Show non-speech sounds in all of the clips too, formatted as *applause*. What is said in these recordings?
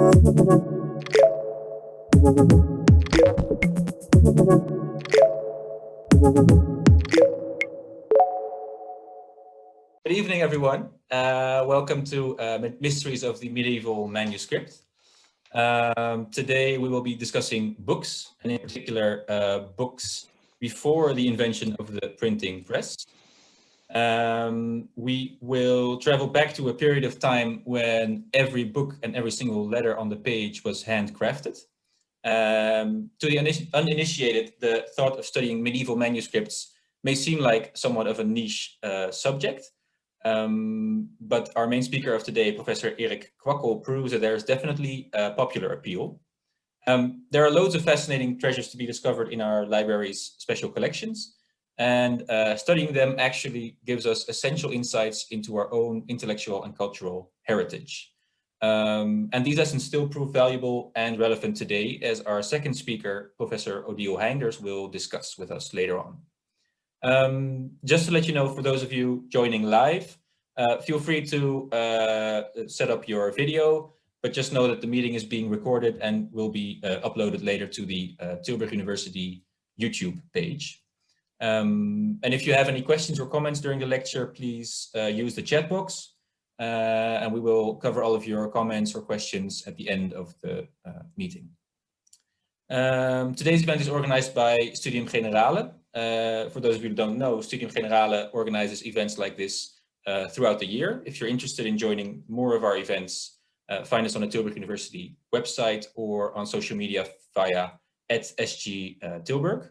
Good evening, everyone. Uh, welcome to uh, Mysteries of the Medieval Manuscript. Um, today we will be discussing books, and in particular uh, books before the invention of the printing press. Um, we will travel back to a period of time when every book and every single letter on the page was handcrafted. Um, to the uninitiated, the thought of studying medieval manuscripts may seem like somewhat of a niche uh, subject, um, but our main speaker of today, Professor Erik Kwakkel, proves that there is definitely a popular appeal. Um, there are loads of fascinating treasures to be discovered in our library's special collections, and uh, studying them actually gives us essential insights into our own intellectual and cultural heritage. Um, and these lessons still prove valuable and relevant today, as our second speaker, Professor Odile Heynders, will discuss with us later on. Um, just to let you know, for those of you joining live, uh, feel free to uh, set up your video, but just know that the meeting is being recorded and will be uh, uploaded later to the uh, Tilburg University YouTube page. Um, and if you have any questions or comments during the lecture, please uh, use the chat box uh, and we will cover all of your comments or questions at the end of the meeting. Um, today's event is organized by Studium Generale, uh, for those of you who don't know, Studium Generale organizes events like this uh, throughout the year. If you're interested in joining more of our events, uh, find us on the Tilburg University website or on social media via at SG uh, Tilburg.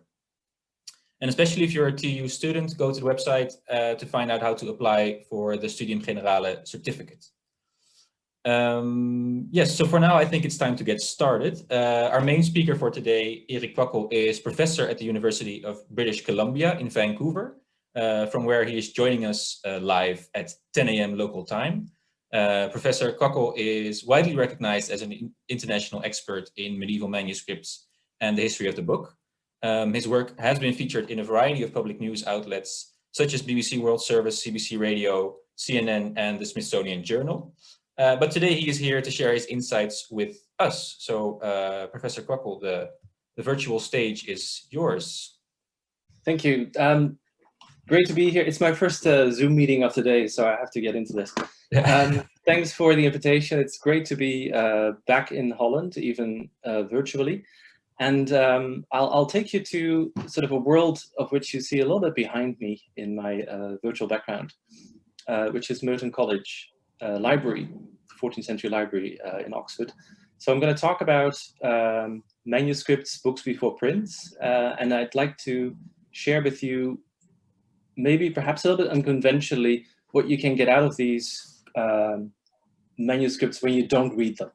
And especially if you're a TU student, go to the website uh, to find out how to apply for the Studium Generale certificate. Um, yes, so for now, I think it's time to get started. Uh, our main speaker for today, Erik Kwakkel, is professor at the University of British Columbia in Vancouver, uh, from where he is joining us uh, live at 10 a.m. local time. Uh, professor Kwakkel is widely recognized as an international expert in medieval manuscripts and the history of the book. Um, his work has been featured in a variety of public news outlets, such as BBC World Service, CBC Radio, CNN, and the Smithsonian Journal. Uh, but today he is here to share his insights with us. So uh, Professor Kwakkel, the, the virtual stage is yours. Thank you. Um, great to be here. It's my first uh, Zoom meeting of the day, so I have to get into this. Um, thanks for the invitation. It's great to be uh, back in Holland, even uh, virtually. And um, I'll, I'll, take you to sort of a world of which you see a little bit behind me in my virtual background, which is Merton College uh, library, 14th century library uh, in Oxford. So I'm going to talk about um, manuscripts, books before print, uh, and I'd like to share with you maybe perhaps a little bit unconventionally what you can get out of these um, manuscripts when you don't read them.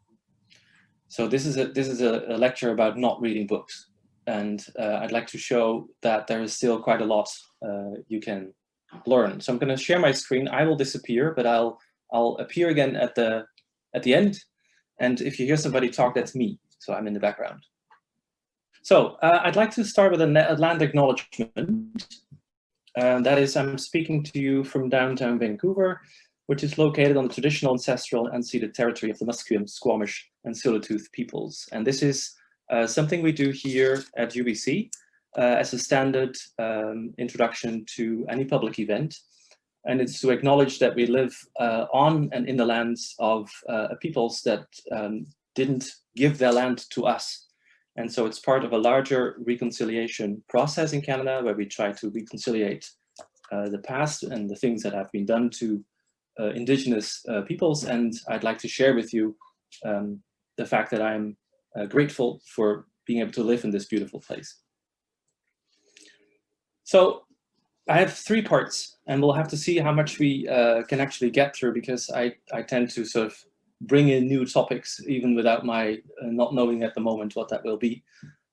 So this is a this is a, a lecture about not reading books, and uh, I'd like to show that there is still quite a lot uh, you can learn. So I'm going to share my screen. I will disappear, but I'll I'll appear again at the at the end. And if you hear somebody talk, that's me. So I'm in the background. So uh, I'd like to start with a land acknowledgement. Uh, that is, I'm speaking to you from downtown Vancouver, which is located on the traditional, ancestral, and unceded territory of the Musqueam, Squamish, and Tsleil-Waututh peoples. And this is uh, something we do here at UBC uh, as a standard um, introduction to any public event and it's to acknowledge that we live uh, on and in the lands of uh, peoples that um, didn't give their land to us. And so it's part of a larger reconciliation process in Canada where we try to reconciliate uh, the past and the things that have been done to uh, indigenous uh, peoples. And I'd like to share with you um, the fact that I'm uh, grateful for being able to live in this beautiful place. So I have three parts, and we'll have to see how much we uh, can actually get through because I, I tend to sort of bring in new topics even without my uh, not knowing at the moment what that will be.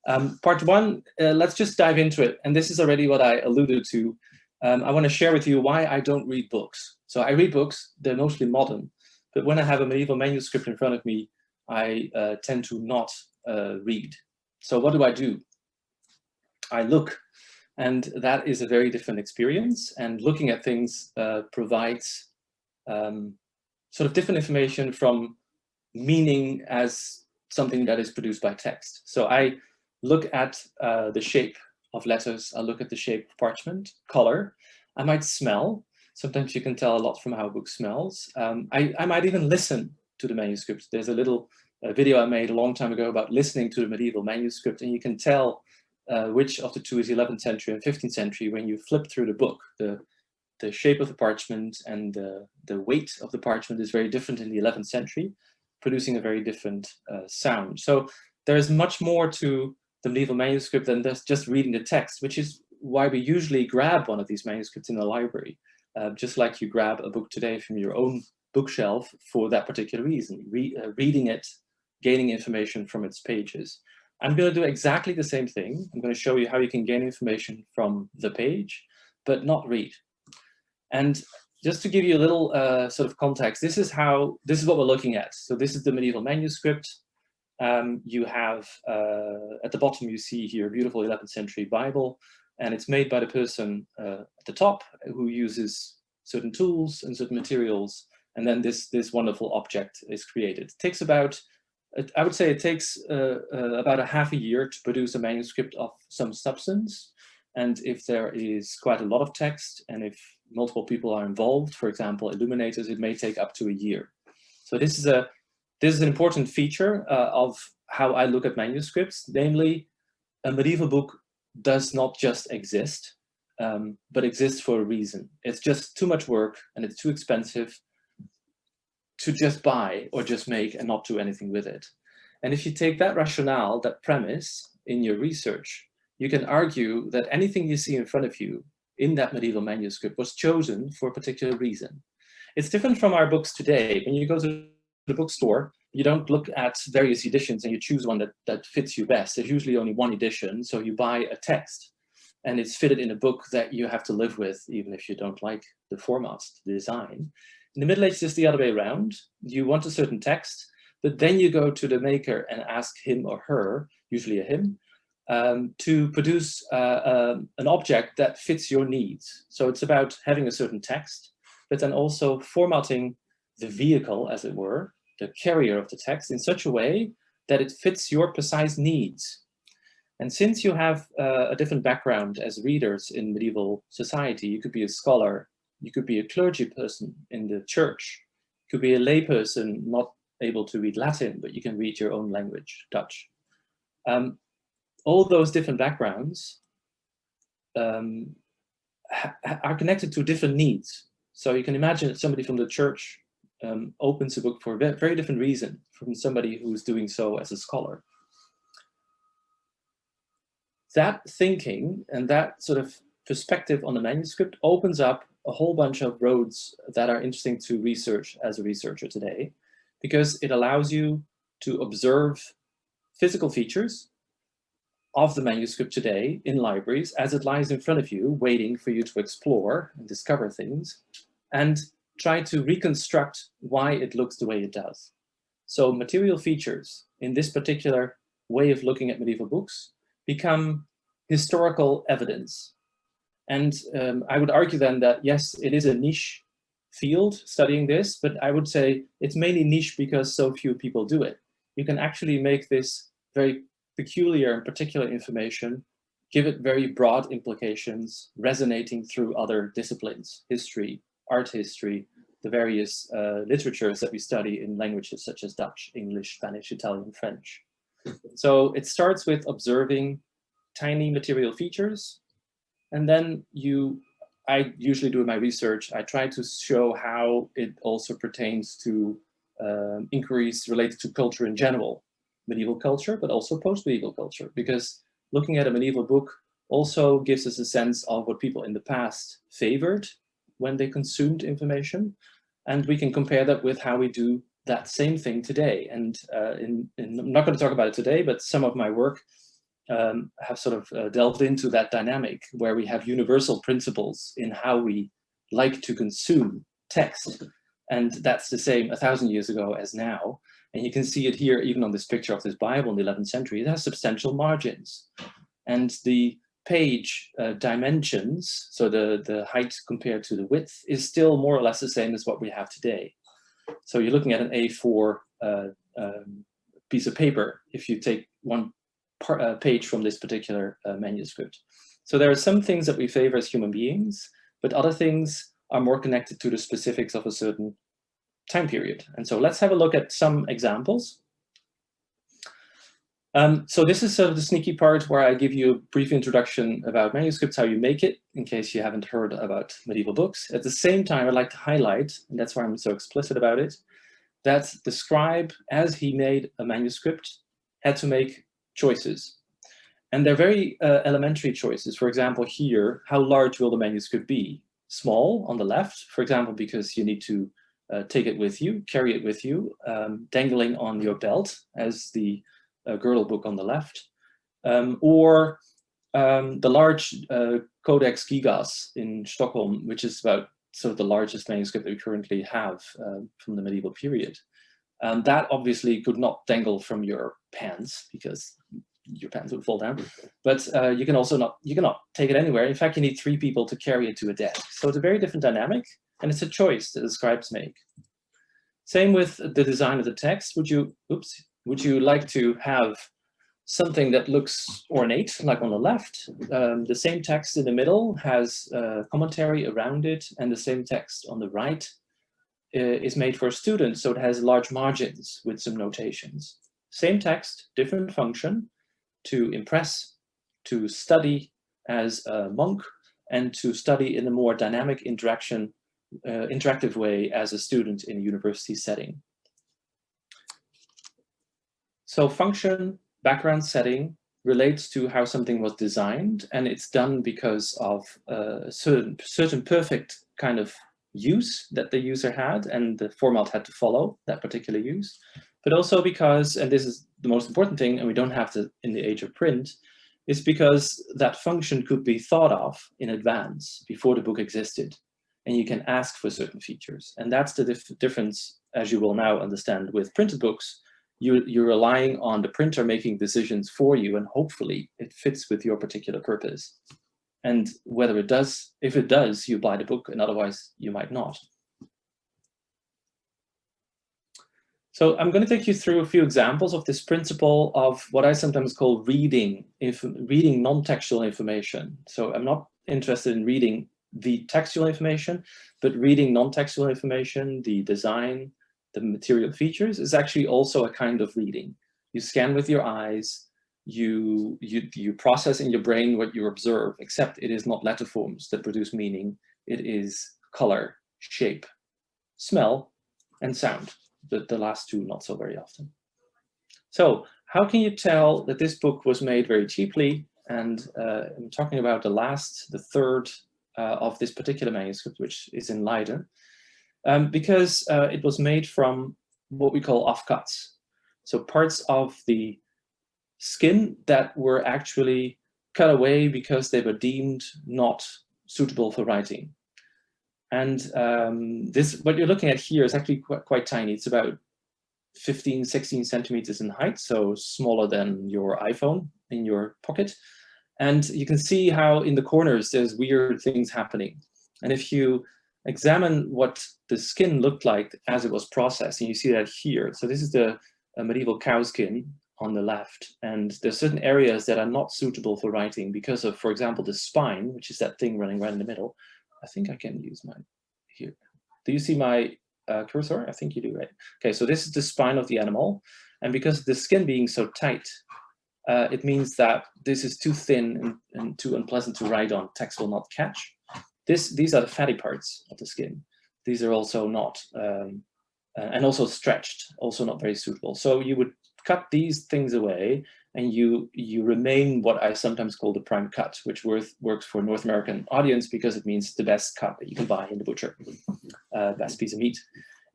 Um, part one, uh, let's just dive into it. And this is already what I alluded to. Um, I want to share with you why I don't read books. So I read books, they're mostly modern, but when I have a medieval manuscript in front of me, I uh, tend to not uh, read. So what do I do? I look and that is a very different experience. And looking at things uh, provides um, sort of different information from meaning as something that is produced by text. So I look at uh, the shape of letters, I look at the shape of parchment, color, I might smell, sometimes you can tell a lot from how a book smells. Um, I, I might even listen to the manuscript. There's a little uh, video I made a long time ago about listening to the medieval manuscript and you can tell uh, which of the two is 11th century and 15th century when you flip through the book. The, the shape of the parchment and the, the weight of the parchment is very different in the 11th century, producing a very different uh, sound. So there is much more to the medieval manuscript than just reading the text, which is why we usually grab one of these manuscripts in the library, uh, just like you grab a book today from your own bookshelf for that particular reason, Re uh, reading it, gaining information from its pages. I'm going to do exactly the same thing. I'm going to show you how you can gain information from the page, but not read. And just to give you a little uh, sort of context, this is how, this is what we're looking at. So this is the medieval manuscript. Um, you have, uh, at the bottom you see here, a beautiful 11th century Bible, and it's made by the person uh, at the top who uses certain tools and certain materials, and then this, this wonderful object is created. It takes about, I would say it takes uh, uh, about a half a year to produce a manuscript of some substance, and if there is quite a lot of text, and if multiple people are involved, for example, illuminators, it may take up to a year. So this is a this is an important feature uh, of how I look at manuscripts, namely a medieval book does not just exist, um, but exists for a reason. It's just too much work and it's too expensive to just buy or just make and not do anything with it. And if you take that rationale, that premise in your research, you can argue that anything you see in front of you in that medieval manuscript was chosen for a particular reason. It's different from our books today. When you go to the bookstore, you don't look at various editions and you choose one that, that fits you best. There's usually only one edition, so you buy a text and it's fitted in a book that you have to live with, even if you don't like the format, the design. In the Middle Ages, it's the other way around. You want a certain text, but then you go to the maker and ask him or her, usually a him, um, to produce uh, um, an object that fits your needs. So it's about having a certain text, but then also formatting the vehicle, as it were, the carrier of the text in such a way that it fits your precise needs. And since you have uh, a different background as readers in medieval society, you could be a scholar, you could be a clergy person in the church, you could be a layperson not able to read Latin, but you can read your own language, Dutch. Um, all those different backgrounds um, are connected to different needs. So you can imagine somebody from the church um, opens a book for a very different reason from somebody who's doing so as a scholar. That thinking and that sort of perspective on the manuscript opens up a whole bunch of roads that are interesting to research as a researcher today, because it allows you to observe physical features of the manuscript today in libraries as it lies in front of you, waiting for you to explore and discover things, and try to reconstruct why it looks the way it does. So material features in this particular way of looking at medieval books become historical evidence. And um, I would argue then that, yes, it is a niche field studying this, but I would say it's mainly niche because so few people do it. You can actually make this very peculiar and particular information, give it very broad implications, resonating through other disciplines, history, art history, the various uh, literatures that we study in languages such as Dutch, English, Spanish, Italian, French. So it starts with observing tiny material features, and then you, I usually do in my research, I try to show how it also pertains to um, inquiries related to culture in general, medieval culture, but also post-medieval culture, because looking at a medieval book also gives us a sense of what people in the past favored when they consumed information. And we can compare that with how we do that same thing today. And uh, in, in, I'm not going to talk about it today, but some of my work um, have sort of uh, delved into that dynamic where we have universal principles in how we like to consume text. And that's the same a thousand years ago as now. And you can see it here, even on this picture of this Bible in the 11th century, it has substantial margins. And the page uh, dimensions, so the, the height compared to the width, is still more or less the same as what we have today. So you're looking at an A4 uh, um, piece of paper if you take one uh, page from this particular uh, manuscript. So there are some things that we favor as human beings, but other things are more connected to the specifics of a certain time period. And so let's have a look at some examples. Um, so this is sort of the sneaky part where I give you a brief introduction about manuscripts, how you make it, in case you haven't heard about medieval books. At the same time, I'd like to highlight, and that's why I'm so explicit about it, that the scribe, as he made a manuscript, had to make choices. And they're very uh, elementary choices. For example, here, how large will the manuscript be? Small on the left, for example, because you need to uh, take it with you, carry it with you, um, dangling on your belt as the uh, girdle book on the left, um, or um, the large uh, Codex Gigas in Stockholm, which is about sort of the largest manuscript that we currently have uh, from the medieval period. Um, that obviously could not dangle from your pants because your pants would fall down. But uh, you can also not you cannot take it anywhere. In fact, you need three people to carry it to a desk. So it's a very different dynamic, and it's a choice that the scribes make. Same with the design of the text. Would you, oops, would you like to have something that looks ornate, like on the left? Um, the same text in the middle has a commentary around it, and the same text on the right uh, is made for students, so it has large margins with some notations. Same text, different function, to impress, to study as a monk, and to study in a more dynamic interaction, uh, interactive way as a student in a university setting. So function, background setting, relates to how something was designed, and it's done because of a certain, certain perfect kind of use that the user had, and the format had to follow that particular use, but also because, and this is the most important thing, and we don't have to in the age of print, is because that function could be thought of in advance before the book existed, and you can ask for certain features. And that's the dif difference, as you will now understand, with printed books, you, you're relying on the printer making decisions for you and hopefully it fits with your particular purpose. And whether it does, if it does, you buy the book and otherwise you might not. So I'm going to take you through a few examples of this principle of what I sometimes call reading, if reading non-textual information. So I'm not interested in reading the textual information, but reading non-textual information, the design, the material features is actually also a kind of reading. You scan with your eyes, you, you, you process in your brain what you observe, except it is not letterforms that produce meaning. It is color, shape, smell, and sound. The, the last two not so very often. So how can you tell that this book was made very cheaply? And uh, I'm talking about the last, the third uh, of this particular manuscript, which is in Leiden um, because uh, it was made from what we call offcuts. So parts of the skin that were actually cut away because they were deemed not suitable for writing. And um, this, what you're looking at here is actually quite, quite tiny. It's about 15, 16 centimeters in height, so smaller than your iPhone in your pocket. And you can see how in the corners there's weird things happening. And if you examine what the skin looked like as it was processed. And you see that here. So this is the medieval cow skin on the left. And there's certain areas that are not suitable for writing because of, for example, the spine, which is that thing running right in the middle. I think I can use my here. Do you see my uh, cursor? I think you do, right? Okay, so this is the spine of the animal. And because the skin being so tight, uh, it means that this is too thin and, and too unpleasant to write on. Text will not catch. This, these are the fatty parts of the skin. These are also not, um, uh, and also stretched, also not very suitable. So you would cut these things away and you you remain what I sometimes call the prime cut, which worth, works for North American audience because it means the best cut that you can buy in the butcher, uh, best piece of meat.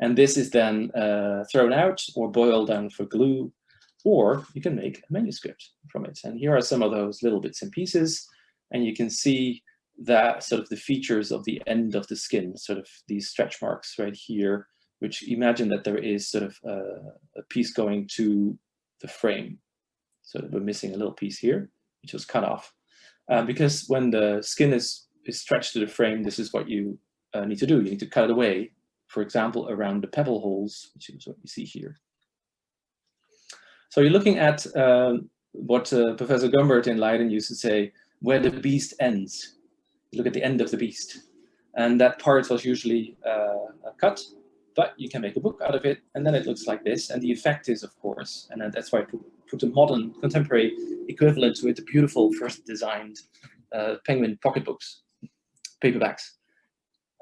And this is then uh, thrown out or boiled down for glue, or you can make a manuscript from it. And here are some of those little bits and pieces. And you can see that sort of the features of the end of the skin, sort of these stretch marks right here, which imagine that there is sort of a, a piece going to the frame. So we're missing a little piece here, which was cut off. Uh, because when the skin is, is stretched to the frame, this is what you uh, need to do. You need to cut it away, for example, around the pebble holes, which is what you see here. So you're looking at um, what uh, Professor Gumbert in Leiden used to say, where the beast ends. Look at the end of the beast. And that part was usually uh, cut, but you can make a book out of it. And then it looks like this. And the effect is, of course, and that's why I put, put a modern, contemporary equivalent to the beautiful first designed uh, Penguin pocketbooks, paperbacks.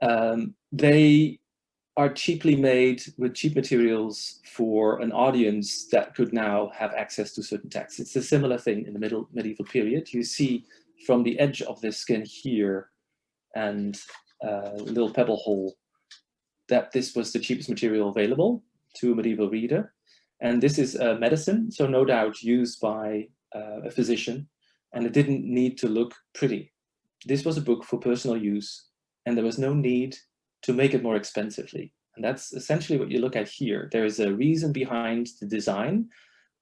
Um, they are cheaply made with cheap materials for an audience that could now have access to certain texts. It's a similar thing in the middle medieval period. You see from the edge of this skin here and uh, little pebble hole that this was the cheapest material available to a medieval reader. And this is a medicine, so no doubt used by uh, a physician, and it didn't need to look pretty. This was a book for personal use, and there was no need to make it more expensively. And that's essentially what you look at here. There is a reason behind the design,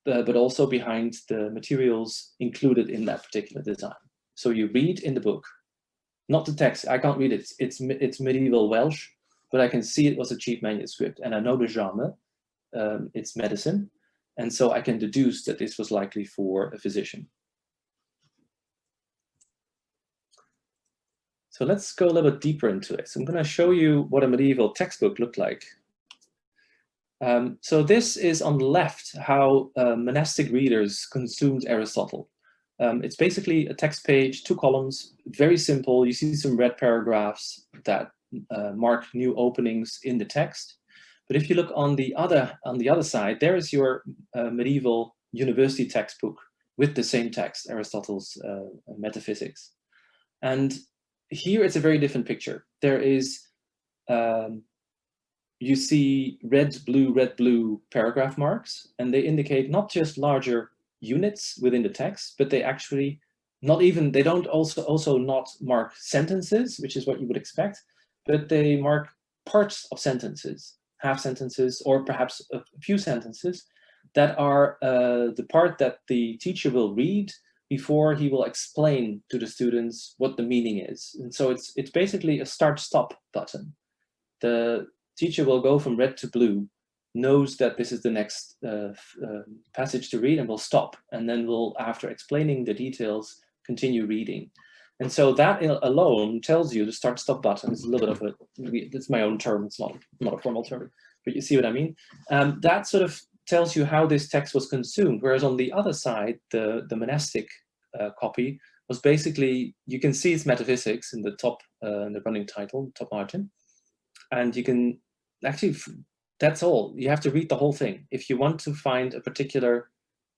uh, but also behind the materials included in that particular design. So you read in the book, not the text, I can't read it, it's, it's medieval Welsh, but I can see it was a cheap manuscript and I know the genre, um, it's medicine. And so I can deduce that this was likely for a physician. So let's go a little bit deeper into it. So I'm going to show you what a medieval textbook looked like. Um, so this is on the left how uh, monastic readers consumed Aristotle. Um, it's basically a text page, two columns, very simple. You see some red paragraphs that uh, mark new openings in the text. But if you look on the other on the other side, there is your uh, medieval university textbook with the same text, Aristotle's uh, Metaphysics. And here it's a very different picture. There is, um, you see red, blue, red, blue paragraph marks, and they indicate not just larger units within the text, but they actually not even, they don't also, also not mark sentences, which is what you would expect, but they mark parts of sentences, half sentences, or perhaps a few sentences that are uh, the part that the teacher will read before he will explain to the students what the meaning is. And so it's, it's basically a start-stop button. The teacher will go from red to blue, knows that this is the next uh, uh, passage to read and will stop. And then will, after explaining the details, continue reading. And so that alone tells you the start-stop button is a little bit of a, it's my own term, it's not, not a formal term, but you see what I mean? Um, that sort of tells you how this text was consumed. Whereas on the other side, the, the monastic uh, copy was basically, you can see its metaphysics in the top, uh, in the running title, top margin. And you can actually, that's all. You have to read the whole thing. If you want to find a particular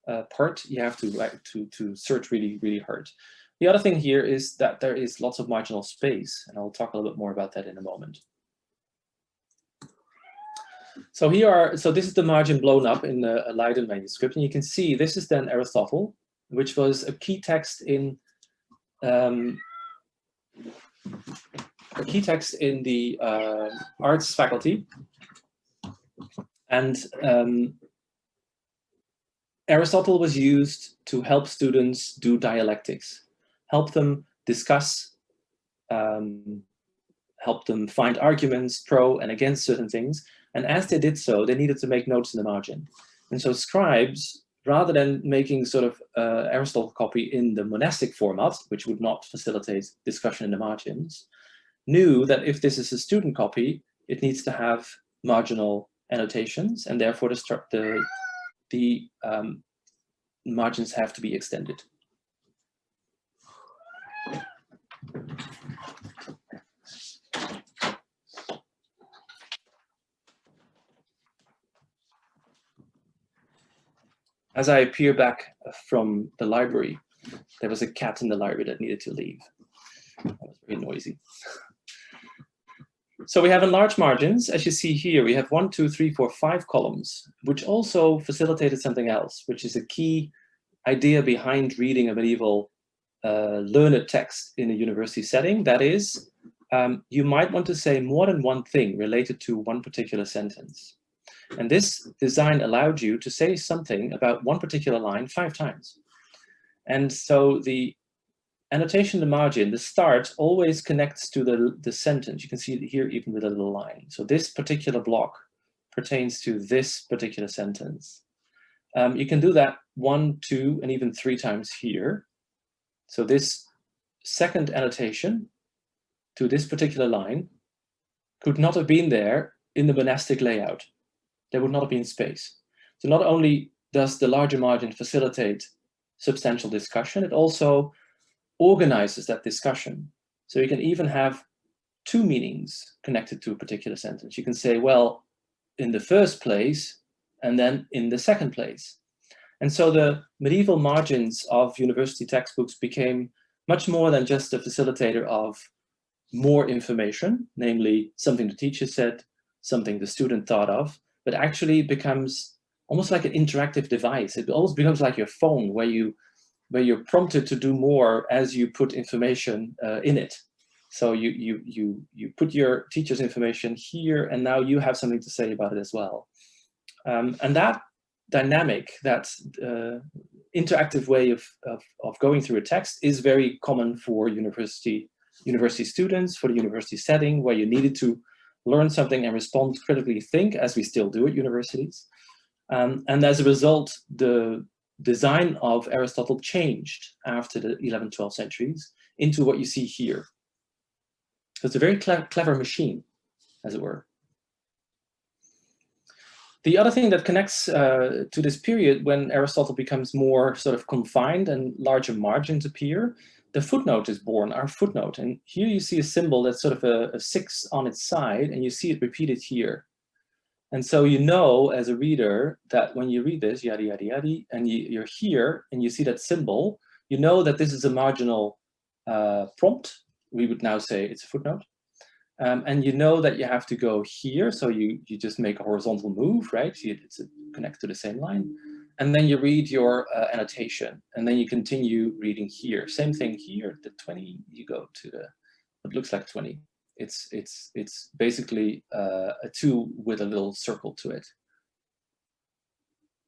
uh, part, you have to, like, to, to search really, really hard. The other thing here is that there is lots of marginal space, and I'll talk a little bit more about that in a moment. So here are, so this is the margin blown up in the Leiden manuscript, and you can see this is then Aristotle, which was a key text in um, a key text in the uh, arts faculty. And um, Aristotle was used to help students do dialectics, help them discuss, um, help them find arguments pro and against certain things, and as they did so, they needed to make notes in the margin. And so scribes, rather than making sort of uh, Aristotle copy in the monastic format, which would not facilitate discussion in the margins, knew that if this is a student copy, it needs to have marginal annotations, and therefore the, the, the um, margins have to be extended. As I appear back from the library, there was a cat in the library that needed to leave. That was very noisy. *laughs* So we have enlarged margins. As you see here, we have one, two, three, four, five columns, which also facilitated something else, which is a key idea behind reading a medieval uh, learned text in a university setting. That is, um, you might want to say more than one thing related to one particular sentence. And this design allowed you to say something about one particular line five times. And so the annotation in the margin, the start always connects to the, the sentence. You can see it here even with a little line. So this particular block pertains to this particular sentence. Um, you can do that one, two, and even three times here. So this second annotation to this particular line could not have been there in the monastic layout. There would not have been space. So not only does the larger margin facilitate substantial discussion, it also organizes that discussion. So you can even have two meanings connected to a particular sentence. You can say, well, in the first place, and then in the second place. And so the medieval margins of university textbooks became much more than just a facilitator of more information, namely something the teacher said, something the student thought of, but actually becomes almost like an interactive device. It almost becomes like your phone where you where you're prompted to do more as you put information uh, in it. So you, you, you, you put your teacher's information here and now you have something to say about it as well. Um, and that dynamic, that uh, interactive way of, of, of going through a text is very common for university, university students, for the university setting where you needed to learn something and respond critically think, as we still do at universities. Um, and as a result, the design of Aristotle changed after the 11th, 12th centuries into what you see here. So it's a very cle clever machine, as it were. The other thing that connects uh, to this period when Aristotle becomes more sort of confined and larger margins appear, the footnote is born, our footnote. And here you see a symbol that's sort of a, a six on its side, and you see it repeated here. And so you know as a reader that when you read this, yada, yada, yada, and you, you're here and you see that symbol, you know that this is a marginal uh, prompt. We would now say it's a footnote. Um, and you know that you have to go here. So you, you just make a horizontal move, right? See, it's connected to the same line. And then you read your uh, annotation and then you continue reading here. Same thing here, the 20, you go to the, it looks like 20. It's, it's, it's basically uh, a two with a little circle to it.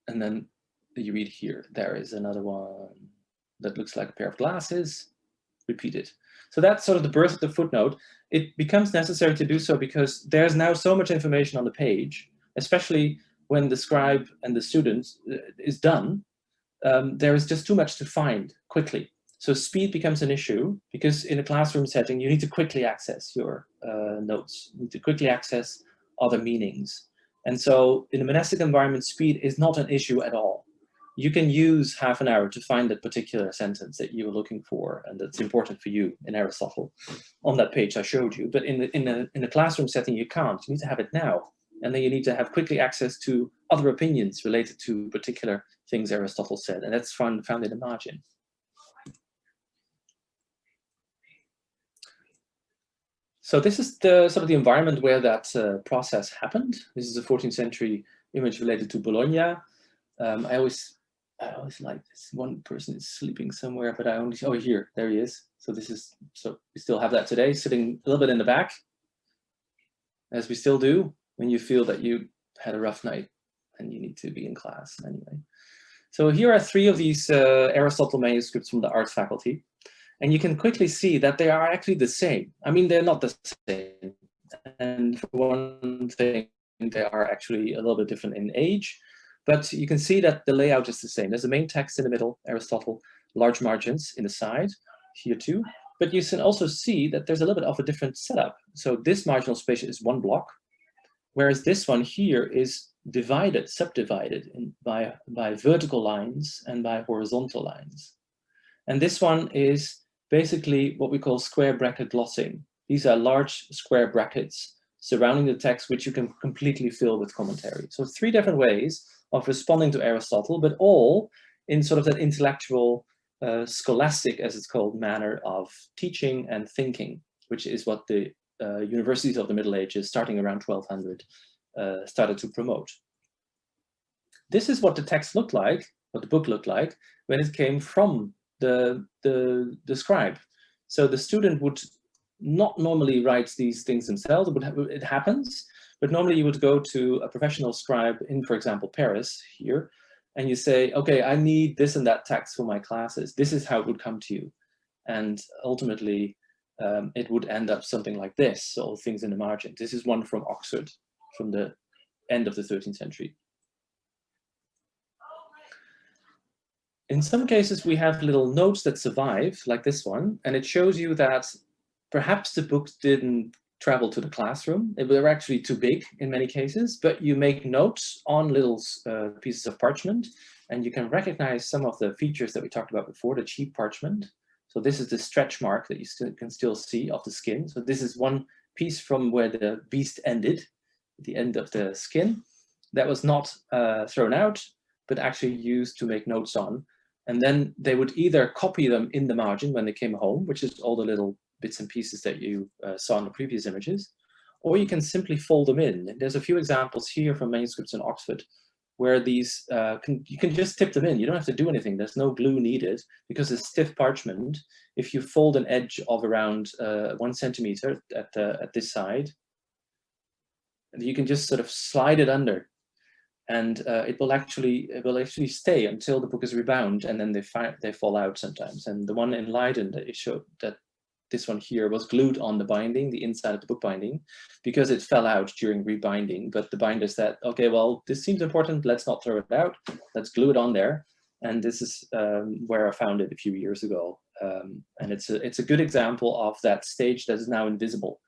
And then you read here, there is another one that looks like a pair of glasses, repeated. So that's sort of the birth of the footnote. It becomes necessary to do so because there's now so much information on the page, especially when the scribe and the student uh, is done, um, there is just too much to find quickly. So speed becomes an issue because in a classroom setting, you need to quickly access your uh, notes, you need to quickly access other meanings. And so in a monastic environment, speed is not an issue at all you can use half an hour to find that particular sentence that you were looking for and that's important for you in Aristotle on that page I showed you. But in the, in the, in the classroom setting, you can't. You need to have it now. And then you need to have quickly access to other opinions related to particular things Aristotle said. And that's found, found in the margin. So this is the sort of the environment where that uh, process happened. This is a 14th century image related to Bologna. Um, I always I always like this. One person is sleeping somewhere, but I only, oh, here, there he is. So this is, so we still have that today, sitting a little bit in the back, as we still do when you feel that you had a rough night and you need to be in class anyway. So here are three of these uh, Aristotle manuscripts from the art faculty. And you can quickly see that they are actually the same. I mean, they're not the same. And for one thing, they are actually a little bit different in age, but you can see that the layout is the same. There's a main text in the middle, Aristotle, large margins in the side, here too. But you can also see that there's a little bit of a different setup. So this marginal space is one block, whereas this one here is divided, subdivided in, by, by vertical lines and by horizontal lines. And this one is basically what we call square bracket glossing. These are large square brackets surrounding the text, which you can completely fill with commentary. So three different ways of responding to Aristotle, but all in sort of that intellectual, uh, scholastic, as it's called, manner of teaching and thinking, which is what the uh, universities of the Middle Ages, starting around 1200, uh, started to promote. This is what the text looked like, what the book looked like, when it came from the, the, the scribe. So the student would not normally write these things themselves, it, it happens, but normally you would go to a professional scribe in, for example, Paris here, and you say, okay, I need this and that text for my classes. This is how it would come to you. And ultimately, um, it would end up something like this, all things in the margin. This is one from Oxford from the end of the 13th century. In some cases, we have little notes that survive, like this one, and it shows you that perhaps the books didn't travel to the classroom. They were actually too big in many cases, but you make notes on little uh, pieces of parchment, and you can recognize some of the features that we talked about before, the cheap parchment. So this is the stretch mark that you still can still see of the skin. So this is one piece from where the beast ended, the end of the skin, that was not uh, thrown out, but actually used to make notes on. And then they would either copy them in the margin when they came home, which is all the little bits and pieces that you uh, saw in the previous images, or you can simply fold them in. There's a few examples here from manuscripts in Oxford where these, uh, can, you can just tip them in. You don't have to do anything. There's no glue needed because it's stiff parchment. If you fold an edge of around uh, one centimeter at, the, at this side, you can just sort of slide it under and uh, it will actually it will actually stay until the book is rebound and then they they fall out sometimes. And the one in Leiden that it showed that this one here was glued on the binding the inside of the book binding because it fell out during rebinding. But the binder said okay well this seems important. Let's not throw it out. Let's glue it on there. And this is um, where I found it a few years ago. Um, and it's a it's a good example of that stage that is now invisible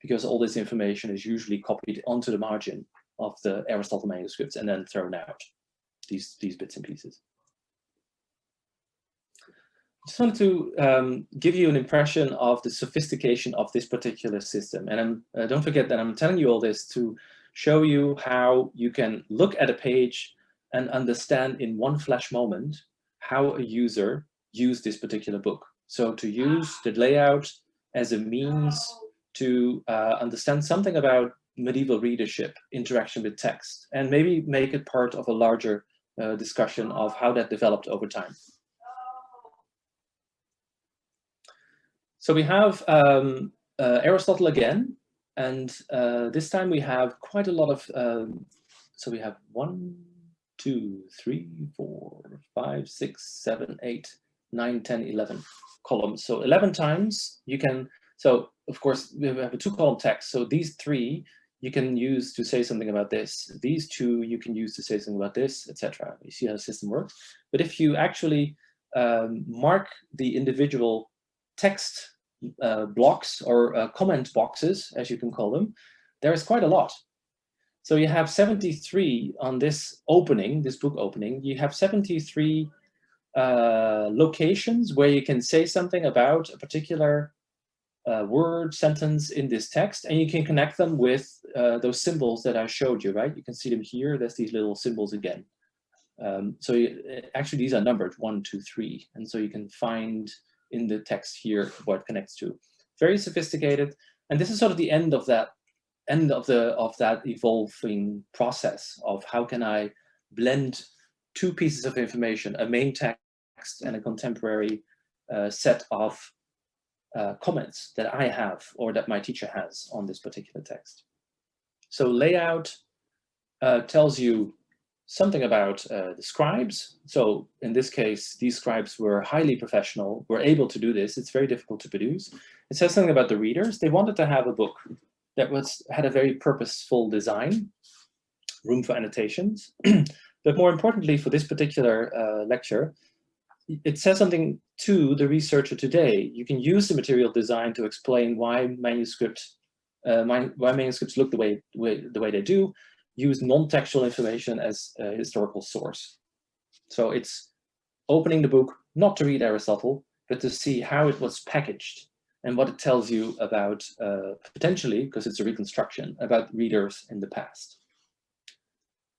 because all this information is usually copied onto the margin of the Aristotle manuscripts and then thrown out, these, these bits and pieces. I just wanted to um, give you an impression of the sophistication of this particular system. And uh, don't forget that I'm telling you all this to show you how you can look at a page and understand in one flash moment how a user used this particular book. So to use the layout as a means to uh, understand something about medieval readership, interaction with text, and maybe make it part of a larger uh, discussion of how that developed over time. So we have um, uh, Aristotle again, and uh, this time we have quite a lot of, um, so we have one, two, three, four, five, six, seven, eight, nine, 10, 11 columns. So 11 times you can, so of course we have a two column text. So these three you can use to say something about this. These two you can use to say something about this, etc. You see how the system works. But if you actually um, mark the individual text uh, blocks or uh, comment boxes, as you can call them, there is quite a lot. So you have 73 on this opening, this book opening, you have 73 uh, locations where you can say something about a particular uh, word sentence in this text and you can connect them with uh, those symbols that I showed you, right? You can see them here. There's these little symbols again. Um, so you, actually these are numbered one, two, three. And so you can find in the text here what connects to. Very sophisticated. And this is sort of the end of that end of the of that evolving process of how can I blend two pieces of information, a main text and a contemporary uh, set of uh, comments that I have or that my teacher has on this particular text. So layout uh, tells you something about uh, the scribes. So in this case, these scribes were highly professional, were able to do this. It's very difficult to produce. It says something about the readers. They wanted to have a book that was had a very purposeful design, room for annotations. *clears throat* but more importantly, for this particular uh, lecture, it says something to the researcher today. You can use the material design to explain why manuscript, uh, why manuscripts look the way, way, the way they do, use non-textual information as a historical source. So it's opening the book, not to read Aristotle, but to see how it was packaged and what it tells you about, uh, potentially, because it's a reconstruction, about readers in the past.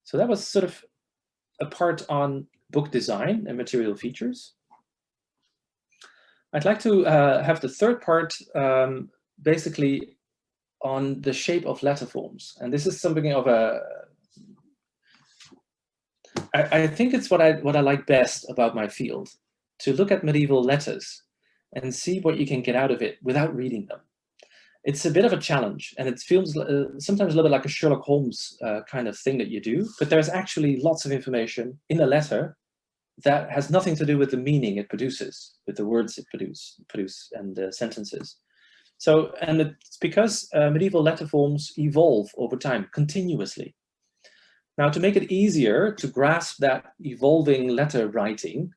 So that was sort of a part on book design and material features. I'd like to uh, have the third part um, basically on the shape of letter forms. And this is something of a, I, I think it's what I, what I like best about my field, to look at medieval letters and see what you can get out of it without reading them. It's a bit of a challenge and it feels uh, sometimes a little bit like a Sherlock Holmes uh, kind of thing that you do, but there's actually lots of information in a letter that has nothing to do with the meaning it produces, with the words it produce, produce and the sentences. So, and it's because uh, medieval letter forms evolve over time, continuously. Now, to make it easier to grasp that evolving letter writing,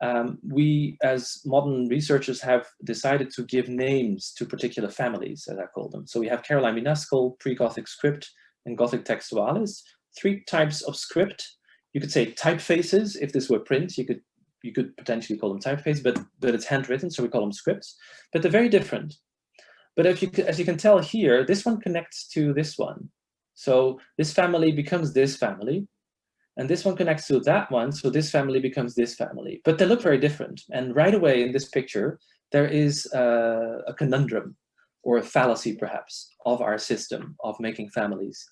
um, we as modern researchers have decided to give names to particular families, as I call them. So we have Caroline Minuscule, pre-Gothic script, and Gothic textualis, three types of script. You could say typefaces, if this were print, you could you could potentially call them typefaces, but, but it's handwritten, so we call them scripts. But they're very different. But if you, as you can tell here, this one connects to this one. So this family becomes this family, and this one connects to that one, so this family becomes this family. But they look very different. And right away in this picture, there is a, a conundrum or a fallacy perhaps of our system of making families.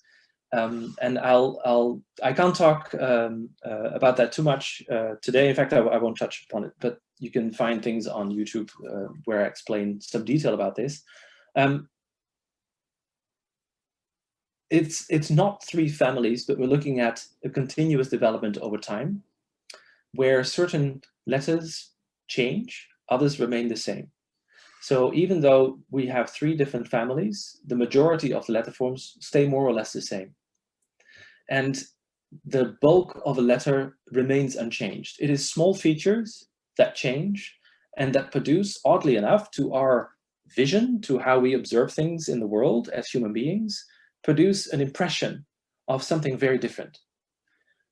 Um, and I'll, I'll, I can't talk um, uh, about that too much uh, today. In fact, I, I, won't touch upon it, but you can find things on YouTube uh, where I explain some detail about this. Um, it's, it's not three families, but we're looking at a continuous development over time where certain letters change, others remain the same. So even though we have three different families, the majority of the letter forms stay more or less the same. And the bulk of a letter remains unchanged. It is small features that change and that produce, oddly enough, to our vision, to how we observe things in the world as human beings, produce an impression of something very different.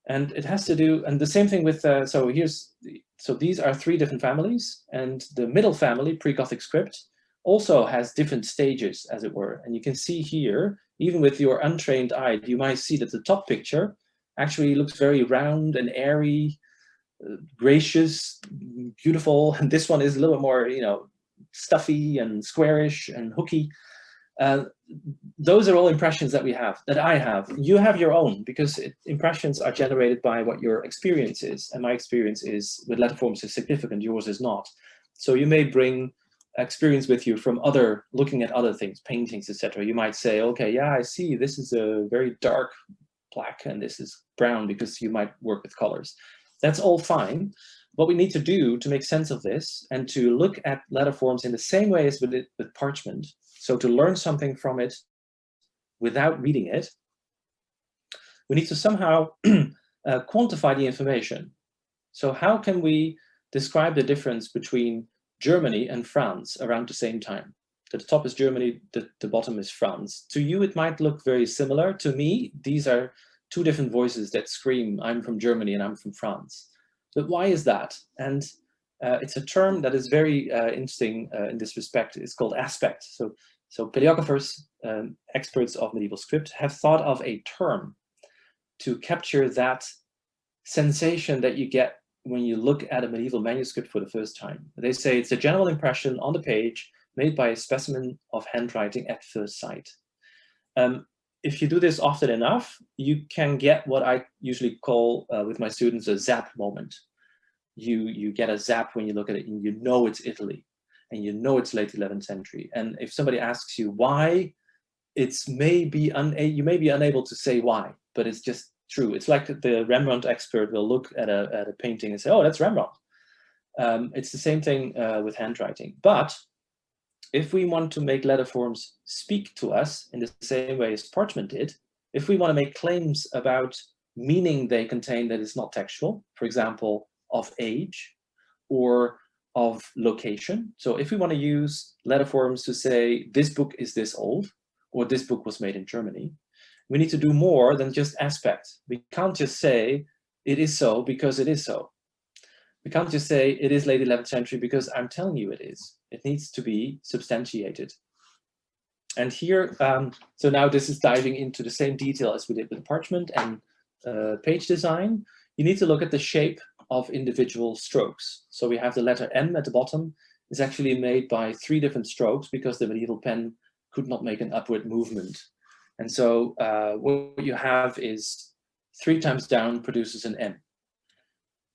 And it has to do, and the same thing with, uh, so here's, so these are three different families, and the middle family, pre-Gothic script, also has different stages, as it were. And you can see here, even with your untrained eye, you might see that the top picture actually looks very round and airy, uh, gracious, beautiful. *laughs* And this one is a little bit more, you know, stuffy and squarish and hooky. Uh, those are all impressions that we have, that I have. You have your own, because it, impressions are generated by what your experience is. And my experience is, with letterforms is significant, yours is not. So you may bring experience with you from other, looking at other things, paintings, etc. You might say, okay, yeah, I see, this is a very dark black and this is brown because you might work with colors. That's all fine. What we need to do to make sense of this and to look at letterforms in the same way as with, it, with parchment so to learn something from it without reading it, we need to somehow *clears throat* uh, quantify the information. So how can we describe the difference between Germany and France around the same time? The top is Germany, the, the bottom is France. To you, it might look very similar. To me, these are two different voices that scream, I'm from Germany and I'm from France. But why is that? And uh, it's a term that is very uh, interesting uh, in this respect. It's called aspect. So so paleographers, um, experts of medieval script, have thought of a term to capture that sensation that you get when you look at a medieval manuscript for the first time. They say it's a general impression on the page made by a specimen of handwriting at first sight. Um, if you do this often enough, you can get what I usually call uh, with my students a zap moment. You, you get a zap when you look at it and you know it's Italy and you know it's late 11th century. And if somebody asks you why, it's maybe you may be unable to say why, but it's just true. It's like the Rembrandt expert will look at a, at a painting and say, oh, that's Rembrandt. Um, it's the same thing uh, with handwriting. But if we want to make letter forms speak to us in the same way as parchment did, if we want to make claims about meaning they contain that is not textual, for example, of age, or of location. So if we want to use letter forms to say this book is this old, or this book was made in Germany, we need to do more than just aspect. We can't just say it is so because it is so. We can't just say it is late 11th century because I'm telling you it is. It needs to be substantiated. And here, um, so now this is diving into the same detail as we did with parchment and uh, page design. You need to look at the shape of individual strokes. So we have the letter M at the bottom is actually made by three different strokes because the medieval pen could not make an upward movement. And so uh, what you have is three times down produces an M.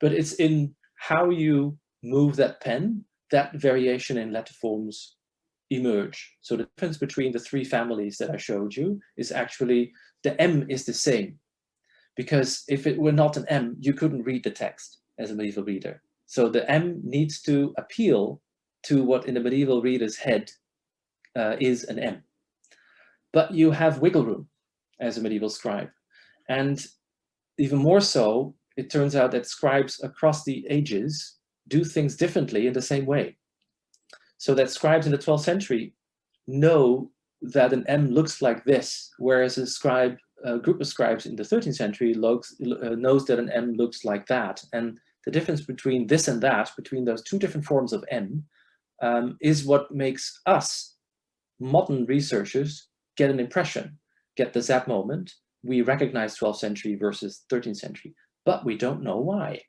But it's in how you move that pen that variation in letter forms emerge. So the difference between the three families that I showed you is actually the M is the same. Because if it were not an M, you couldn't read the text as a medieval reader. So the M needs to appeal to what in the medieval reader's head uh, is an M. But you have wiggle room as a medieval scribe. And even more so, it turns out that scribes across the ages do things differently in the same way. So that scribes in the 12th century know that an M looks like this, whereas a scribe, a group of scribes in the 13th century looks, uh, knows that an M looks like that. And the difference between this and that, between those two different forms of M, um, is what makes us, modern researchers, get an impression, get the zap moment. We recognize 12th century versus 13th century, but we don't know why.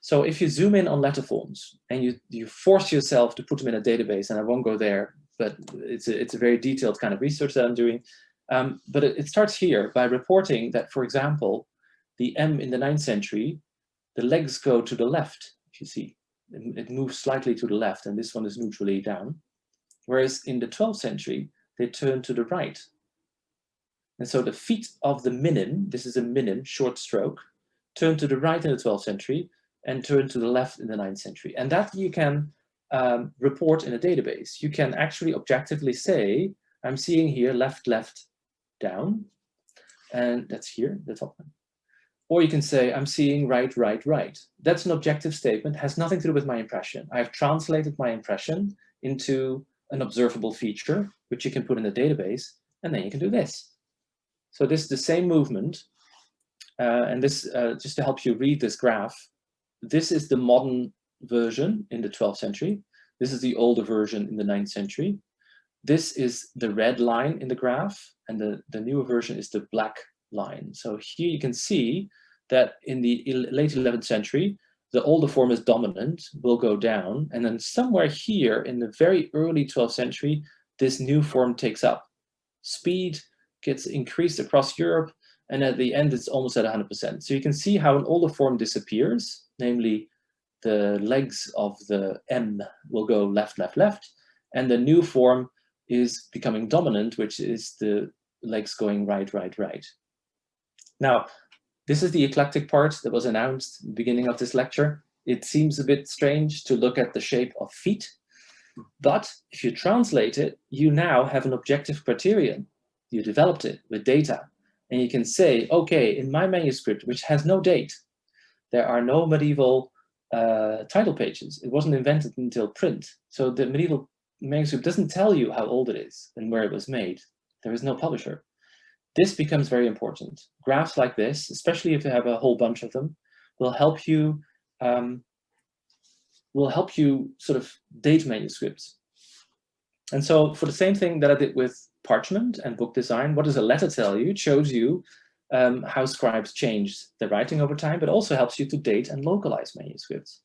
So if you zoom in on letter forms and you, you force yourself to put them in a database, and I won't go there, but it's a, it's a very detailed kind of research that I'm doing. Um, but it, it starts here by reporting that, for example, the M in the 9th century, the legs go to the left, if you see. It, it moves slightly to the left, and this one is neutrally down. Whereas in the 12th century, they turn to the right. And so the feet of the minim, this is a minim, short stroke, turn to the right in the 12th century, and turn to the left in the 9th century. And that you can um, report in a database. You can actually objectively say, I'm seeing here left, left, down, and that's here, the top one. Or you can say, I'm seeing right, right, right. That's an objective statement, has nothing to do with my impression. I've translated my impression into an observable feature, which you can put in the database, and then you can do this. So this is the same movement, uh, and this, uh, just to help you read this graph, this is the modern version in the 12th century. This is the older version in the 9th century. This is the red line in the graph, and the, the newer version is the black line. So here you can see that in the late 11th century, the older form is dominant, will go down, and then somewhere here in the very early 12th century, this new form takes up. Speed gets increased across Europe, and at the end it's almost at 100%. So you can see how an older form disappears, namely the legs of the M will go left, left, left, and the new form is becoming dominant, which is the legs going right, right, right. Now, this is the eclectic part that was announced beginning of this lecture. It seems a bit strange to look at the shape of feet, but if you translate it, you now have an objective criterion. You developed it with data, and you can say, okay, in my manuscript, which has no date, there are no medieval uh, title pages. It wasn't invented until print. So the medieval manuscript doesn't tell you how old it is and where it was made. There is no publisher. This becomes very important. Graphs like this, especially if you have a whole bunch of them, will help you um, will help you sort of date manuscripts. And so for the same thing that I did with parchment and book design, what does a letter tell you? It shows you um, how scribes changed their writing over time, but also helps you to date and localize manuscripts.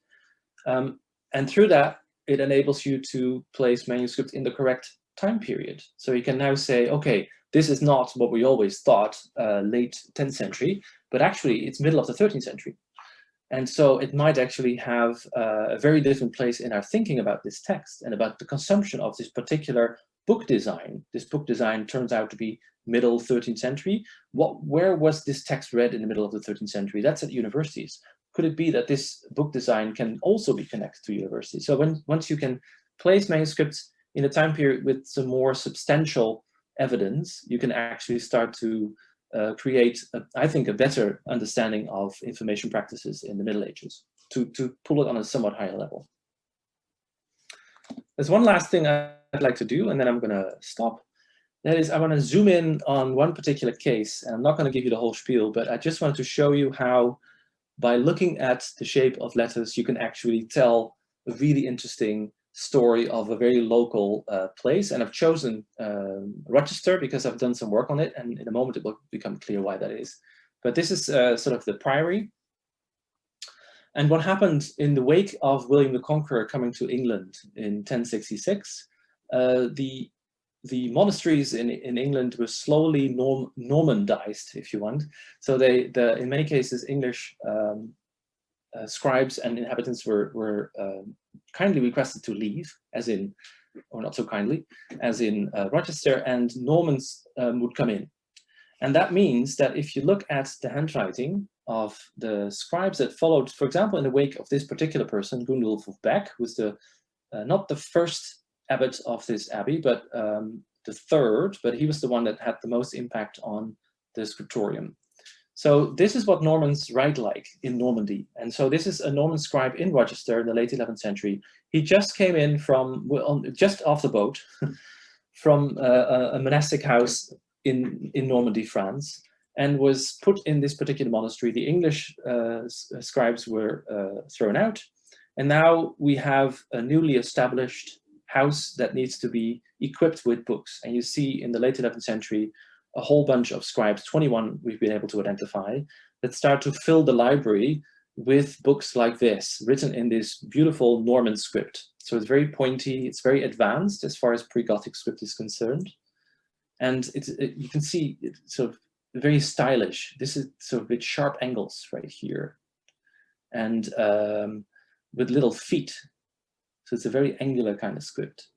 Um, and through that, it enables you to place manuscripts in the correct time period. So you can now say, okay, this is not what we always thought uh, late 10th century, but actually it's middle of the 13th century. And so it might actually have uh, a very different place in our thinking about this text and about the consumption of this particular book design. This book design turns out to be middle 13th century. What, where was this text read in the middle of the 13th century? That's at universities. Could it be that this book design can also be connected to universities? So when once you can place manuscripts in a time period with some more substantial evidence, you can actually start to uh, create, a, I think, a better understanding of information practices in the Middle Ages to, to pull it on a somewhat higher level. There's one last thing I'd like to do, and then I'm going to stop. That is, I want to zoom in on one particular case, and I'm not going to give you the whole spiel, but I just wanted to show you how, by looking at the shape of letters, you can actually tell a really interesting story of a very local uh, place. And I've chosen um, Rochester because I've done some work on it, and in a moment it will become clear why that is. But this is uh, sort of the priory. And what happened in the wake of William the Conqueror coming to England in 1066, uh, the the monasteries in, in England were slowly norm, Normandized, if you want. So they, the, in many cases, English um, uh, scribes and inhabitants were, were uh, kindly requested to leave, as in, or not so kindly, as in uh, Rochester, and Normans um, would come in. And that means that if you look at the handwriting of the scribes that followed, for example, in the wake of this particular person, Gundulf of Bec, who's the uh, not the first abbot of this abbey, but um, the third, but he was the one that had the most impact on the scriptorium. So this is what Normans write like in Normandy. And so this is a Norman scribe in Rochester in the late 11th century. He just came in from, just off the boat, *laughs* from uh, a monastic house in, in Normandy, France, and was put in this particular monastery. The English uh, scribes were uh, thrown out. And now we have a newly established house that needs to be equipped with books. And you see in the late 11th century, a whole bunch of scribes, 21 we've been able to identify, that start to fill the library with books like this, written in this beautiful Norman script. So it's very pointy, it's very advanced as far as pre-Gothic script is concerned. And it's, it, you can see it's sort of very stylish. This is sort of with sharp angles right here. And um, with little feet. So it's a very angular kind of script.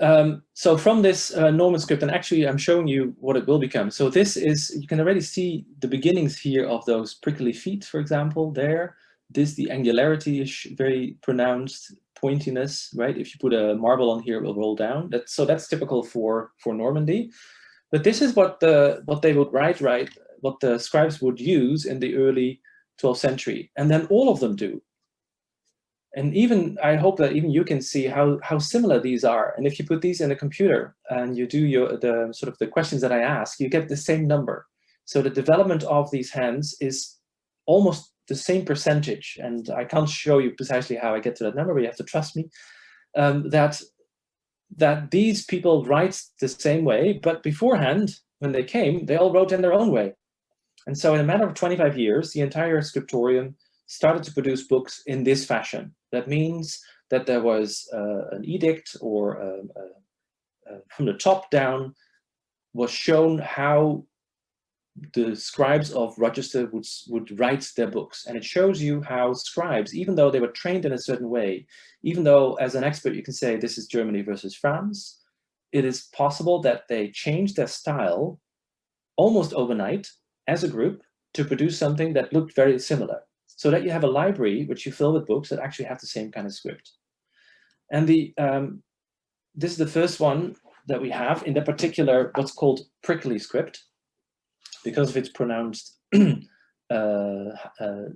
Um, so from this uh, Norman script, and actually I'm showing you what it will become. So this is, you can already see the beginnings here of those prickly feet, for example, there. This, the angularity is very pronounced, pointiness, right? If you put a marble on here, it will roll down. That, so that's typical for, for Normandy. But this is what the what they would write, right? What the scribes would use in the early 12th century. And then all of them do and even I hope that even you can see how how similar these are. And if you put these in a computer and you do your the sort of the questions that I ask, you get the same number. So the development of these hands is almost the same percentage. And I can't show you precisely how I get to that number, but you have to trust me. Um, that that these people write the same way, but beforehand, when they came, they all wrote in their own way. And so in a matter of 25 years, the entire scriptorium started to produce books in this fashion. That means that there was uh, an edict or uh, uh, uh, from the top down was shown how the scribes of Rochester would, would write their books. And it shows you how scribes, even though they were trained in a certain way, even though as an expert you can say this is Germany versus France, it is possible that they changed their style almost overnight as a group to produce something that looked very similar so that you have a library which you fill with books that actually have the same kind of script. And the um, this is the first one that we have in the particular what's called prickly script because of its pronounced *clears throat* uh, uh,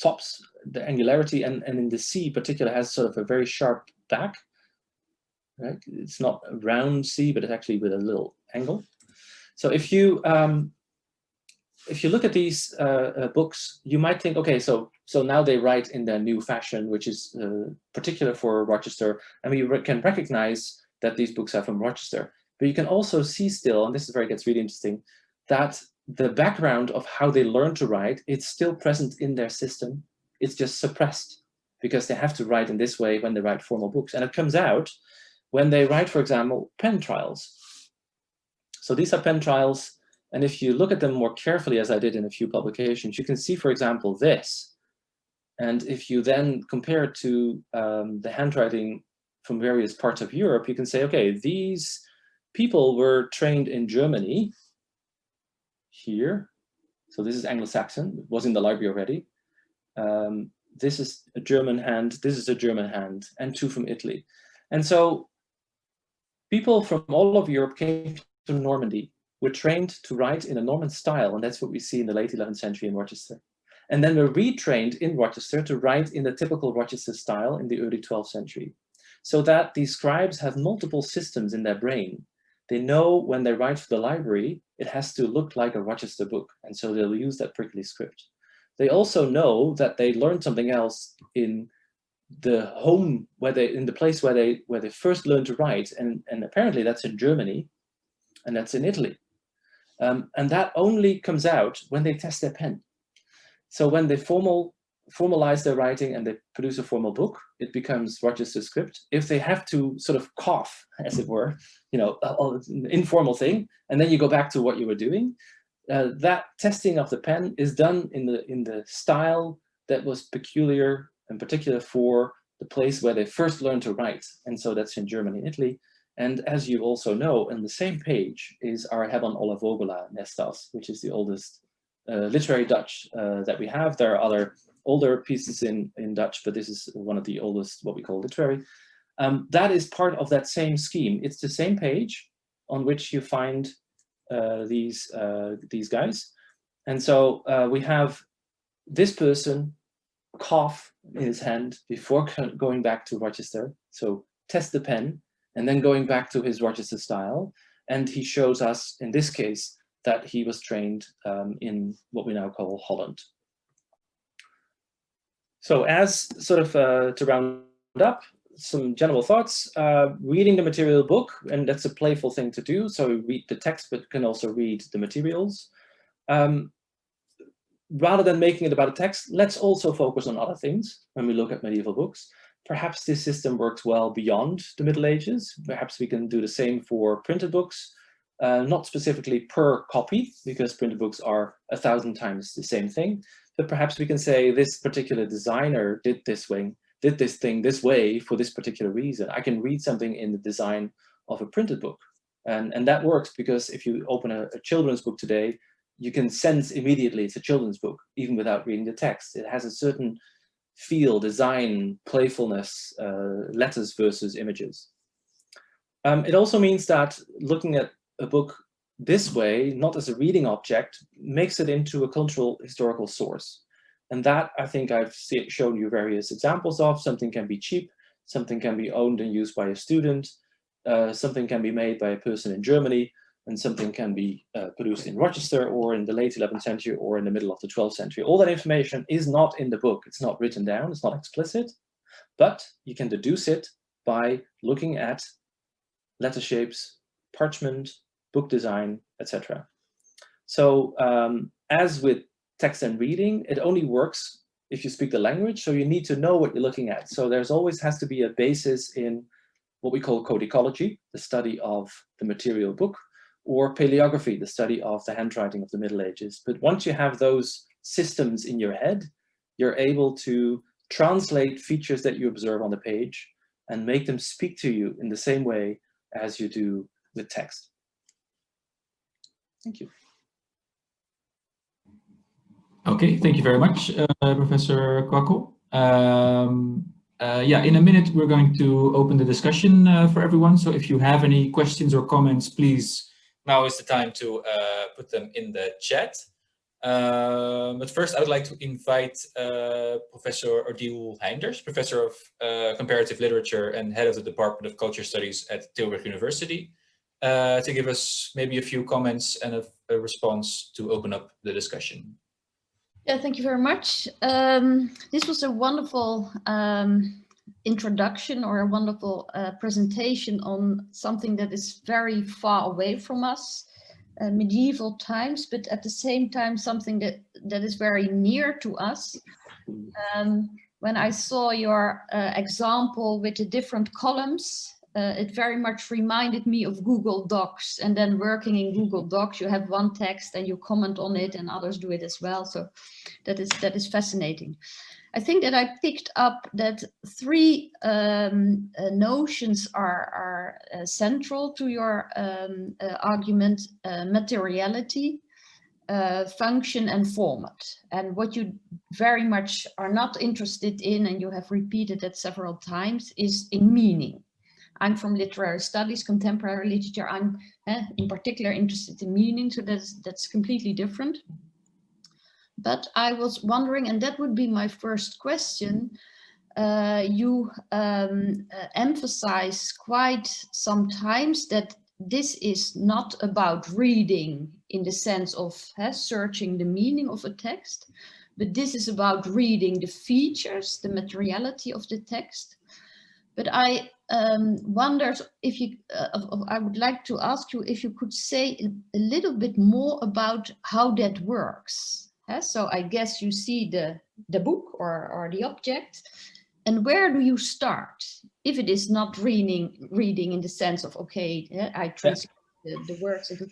tops, the angularity, and, and in the C particular has sort of a very sharp back. Right? It's not a round C, but it's actually with a little angle. So if you um, if you look at these uh, uh, books, you might think, okay, so so now they write in their new fashion, which is uh, particular for Rochester, and we re can recognize that these books are from Rochester. But you can also see still, and this is where it gets really interesting, that the background of how they learn to write, it's still present in their system. It's just suppressed because they have to write in this way when they write formal books. And it comes out when they write, for example, pen trials. So these are pen trials and if you look at them more carefully, as I did in a few publications, you can see, for example, this. And if you then compare it to um, the handwriting from various parts of Europe, you can say, okay, these people were trained in Germany here. So this is Anglo-Saxon, it was in the library already. Um, this is a German hand, this is a German hand, and two from Italy. And so people from all of Europe came to Normandy were trained to write in a Norman style, and that's what we see in the late 11th century in Rochester. And then we're retrained in Rochester to write in the typical Rochester style in the early 12th century. So that these scribes have multiple systems in their brain. They know when they write for the library, it has to look like a Rochester book, and so they'll use that prickly script. They also know that they learned something else in the home where they in the place where they where they first learned to write and and apparently that's in Germany and that's in Italy um, and that only comes out when they test their pen. So when they formal, formalize their writing and they produce a formal book, it becomes Rochester script. If they have to sort of cough, as it were, you know, an informal thing, and then you go back to what you were doing, uh, that testing of the pen is done in the in the style that was peculiar and particular for the place where they first learned to write. And so that's in Germany and Italy. And as you also know, on the same page is our Hebban Olla Vogala Nestas, which is the oldest uh, literary Dutch uh, that we have. There are other older pieces in, in Dutch, but this is one of the oldest, what we call literary. Um, that is part of that same scheme. It's the same page on which you find uh, these, uh, these guys. And so uh, we have this person cough in his hand before going back to Rochester. So test the pen and then going back to his Rochester style. And he shows us, in this case, that he was trained um, in what we now call Holland. So as sort of uh, to round up, some general thoughts, uh, reading the material book, and that's a playful thing to do. So read the text, but can also read the materials. Um, rather than making it about a text, let's also focus on other things when we look at medieval books. Perhaps this system works well beyond the Middle Ages. Perhaps we can do the same for printed books, uh, not specifically per copy, because printed books are a thousand times the same thing, but perhaps we can say this particular designer did this way, did this thing this way for this particular reason. I can read something in the design of a printed book. And, and that works because if you open a, a children's book today, you can sense immediately it's a children's book, even without reading the text. It has a certain feel, design, playfulness, uh, letters versus images. Um, it also means that looking at a book this way, not as a reading object, makes it into a cultural historical source. And that I think I've shown you various examples of. Something can be cheap, something can be owned and used by a student, uh, something can be made by a person in Germany, and something can be uh, produced in Rochester or in the late 11th century or in the middle of the 12th century. All that information is not in the book. It's not written down. It's not explicit, but you can deduce it by looking at letter shapes, parchment, book design, etc. So um, as with text and reading, it only works if you speak the language. So you need to know what you're looking at. So there's always has to be a basis in what we call codicology, the study of the material book, or paleography, the study of the handwriting of the Middle Ages. But once you have those systems in your head, you're able to translate features that you observe on the page and make them speak to you in the same way as you do with text. Thank you. Okay, thank you very much, uh, Professor Kwakkel. Um, uh, yeah, in a minute, we're going to open the discussion uh, for everyone. So if you have any questions or comments, please now is the time to uh, put them in the chat. Um, but first, I would like to invite uh, Professor Odile Heynders, Professor of uh, Comparative Literature and Head of the Department of Culture Studies at Tilburg University, uh, to give us maybe a few comments and a, a, response to open up the discussion. Yeah, thank you very much. Um, this was a wonderful um, introduction or a wonderful uh, presentation on something that is very far away from us, uh, medieval times, but at the same time something that, that is very near to us. Um, when I saw your uh, example with the different columns, uh, it very much reminded me of Google Docs and then working in Google Docs, you have one text and you comment on it and others do it as well. So that is, that is fascinating. I think that I picked up that three um, uh, notions are, are uh, central to your um, uh, argument, uh, materiality, uh, function and format. And what you very much are not interested in, and you have repeated that several times, is in meaning. I'm from literary studies, contemporary literature. I'm eh, in particular interested in meaning, so that's, that's completely different. But I was wondering, and that would be my first question, uh, you um, uh, emphasize quite sometimes that this is not about reading in the sense of uh, searching the meaning of a text, but this is about reading the features, the materiality of the text. But I um, wondered if you, uh, I would like to ask you if you could say a little bit more about how that works. So I guess you see the, the book or, or the object. And where do you start? If it is not reading, reading in the sense of, okay, I translate yeah. the, the words, into,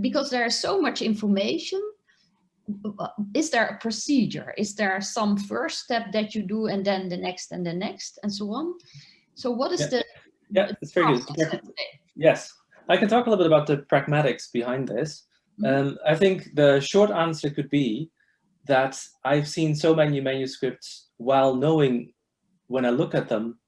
because there is so much information, is there a procedure? Is there some first step that you do and then the next and the next and so on? So what is yeah. the... Yeah, it's very good. Yes, I can talk a little bit about the pragmatics behind this. Mm-hmm. Um, I think the short answer could be that I've seen so many manuscripts while knowing when I look at them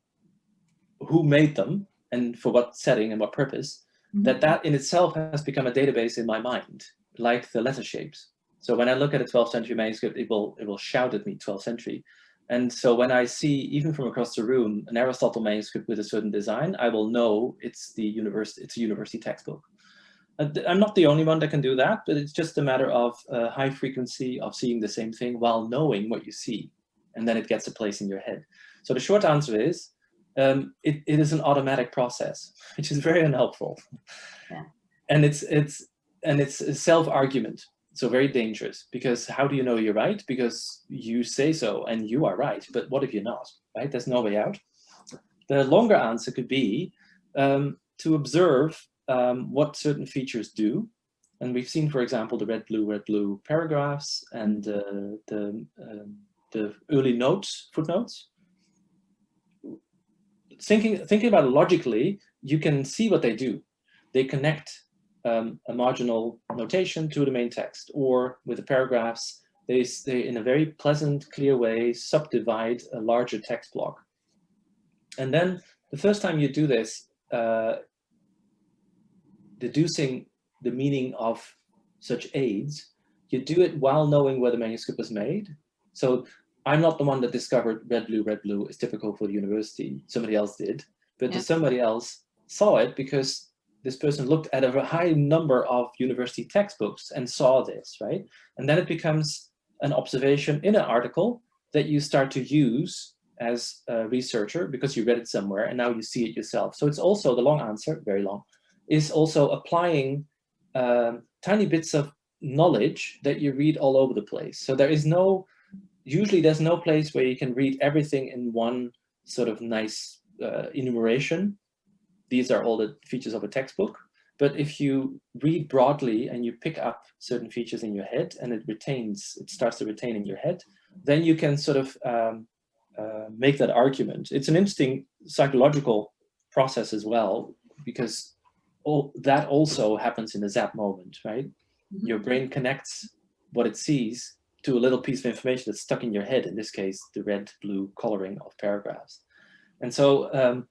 who made them and for what setting and what purpose. -hmm. that that in itself has become a database in my mind, like the letter shapes. So when I look at a 12th century manuscript, it will, it will shout at me 12th century. And so when I see, even from across the room, an Aristotle manuscript with a certain design, I will know it's the university, it's a university textbook. Uh, I'm not the only one that can do that, but it's just a matter of uh, high frequency of seeing the same thing while knowing what you see, and then it gets a place in your head. So the short answer is, um, it, it is an automatic process, *laughs* which is very unhelpful. Yeah. And it's it's and it's a self-argument, so very dangerous because how do you know you're right? Because you say so and you are right, but what if you're not, right? There's no way out. The longer answer could be um, to observe um, what certain features do. And we've seen, for example, the red, blue, red, blue paragraphs and uh, the, um, the early notes, footnotes. Thinking, thinking about it logically, you can see what they do. They connect um, a marginal notation to the main text, or with the paragraphs, they, they, in a very pleasant, clear way, subdivide a larger text block. And then the first time you do this, uh, deducing the meaning of such aids, you do it while knowing where the manuscript was made. So I'm not the one that discovered red, blue, red, blue is typical for the university. Somebody else did, but yeah. somebody else saw it because this person looked at a high number of university textbooks and saw this, right? And then it becomes an observation in an article that you start to use as a researcher because you read it somewhere and now you see it yourself. So it's also the long answer, very long, is also applying um, tiny bits of knowledge that you read all over the place. So there is no, usually there's no place where you can read everything in one sort of nice uh, enumeration these are all the features of a textbook. But if you read broadly and you pick up certain features in your head and it retains, it starts to retain in your head, then you can sort of um, uh, make that argument. It's an interesting psychological process as well, because all, that also happens in the zap moment, right? Mm -hmm. Your brain connects what it sees to a little piece of information that's stuck in your head, in this case, the red, blue coloring of paragraphs. And so um,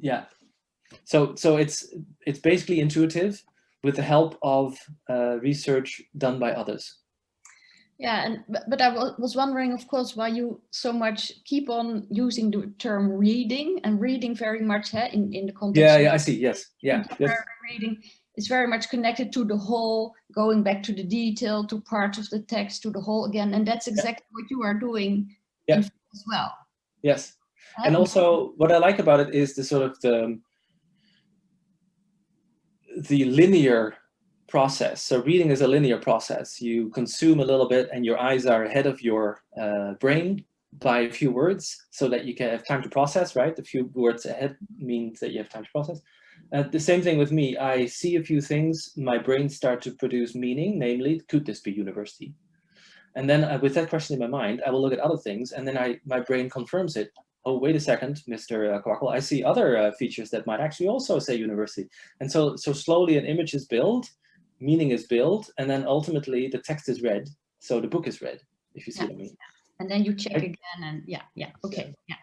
yeah so so it's it's basically intuitive with the help of uh, research done by others yeah and but, but i was wondering of course why you so much keep on using the term reading and reading very much eh, in in the context yeah yeah i see. Yes. Yeah. yes. reading. Is very much connected to the whole going back to the detail to part of the text to the whole again and that's exactly yeah. what you are doing yeah. as well. Yes. And also what I like about it is the sort of the, the linear process. So reading is a linear process. You consume a little bit and your eyes are ahead of your uh, brain by a few words so that you can have time to process, right? A few words ahead means that you have time to process. Uh, the same thing with me. I see a few things, my brain start to produce meaning, namely, could this be university? And then uh, with that question in my mind, I will look at other things and then I my brain confirms it oh, wait a second, Mr. Kwakkel, I see other uh, features that might actually also say university. And so, so slowly an image is built, meaning is built, and then ultimately the text is read. So the book is read, if you see yeah. what I mean. And then you check again and yeah, yeah, okay, yeah.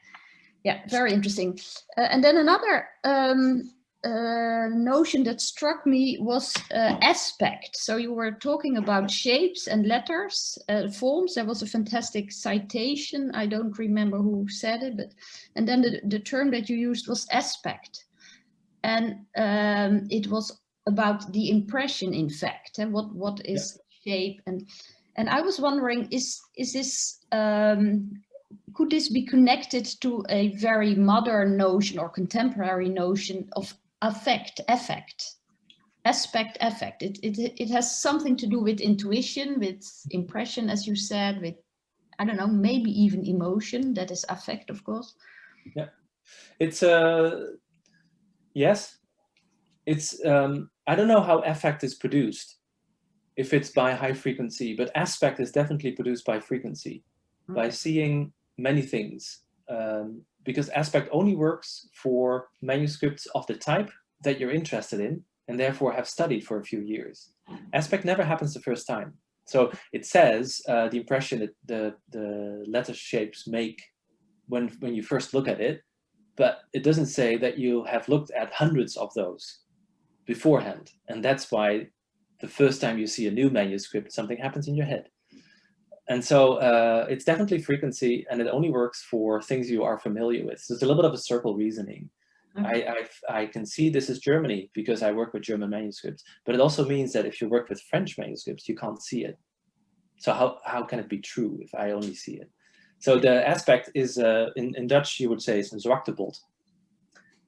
Yeah, very interesting. Uh, and then another um, uh, notion that struck me was uh, aspect. So you were talking about shapes and letters, uh, forms. There was a fantastic citation. I don't remember who said it, but and then the, the term that you used was aspect. And um, it was about the impression, in fact, and what, what is yeah. shape. And, and I was wondering, is, is this, um, could this be connected to a very modern notion or contemporary notion of affect, effect, aspect, effect. It, it, it has something to do with intuition, with impression, as you said, with, I don't know, maybe even emotion. That is affect, of course. Yeah, it's, uh, yes, it's, um, I don't know how affect is produced, if it's by high frequency, but aspect is definitely produced by frequency, mm. by seeing many things, um, because aspect only works for manuscripts of the type that you're interested in and therefore have studied for a few years. Aspect never happens the first time. So it says uh, the impression that the, the letter shapes make when, when you first look at it but it doesn't say that you have looked at hundreds of those beforehand. And that's why the first time you see a new manuscript, something happens in your head. And so uh, it's definitely frequency and it only works for things you are familiar with. So it's a little bit of a circle reasoning. I, I, I, can see this is Germany because I work with German manuscripts, but it also means that if you work with French manuscripts, you can't see it. So how, how can it be true if I only see it? So the aspect is, uh, in, in Dutch, you would say it's een.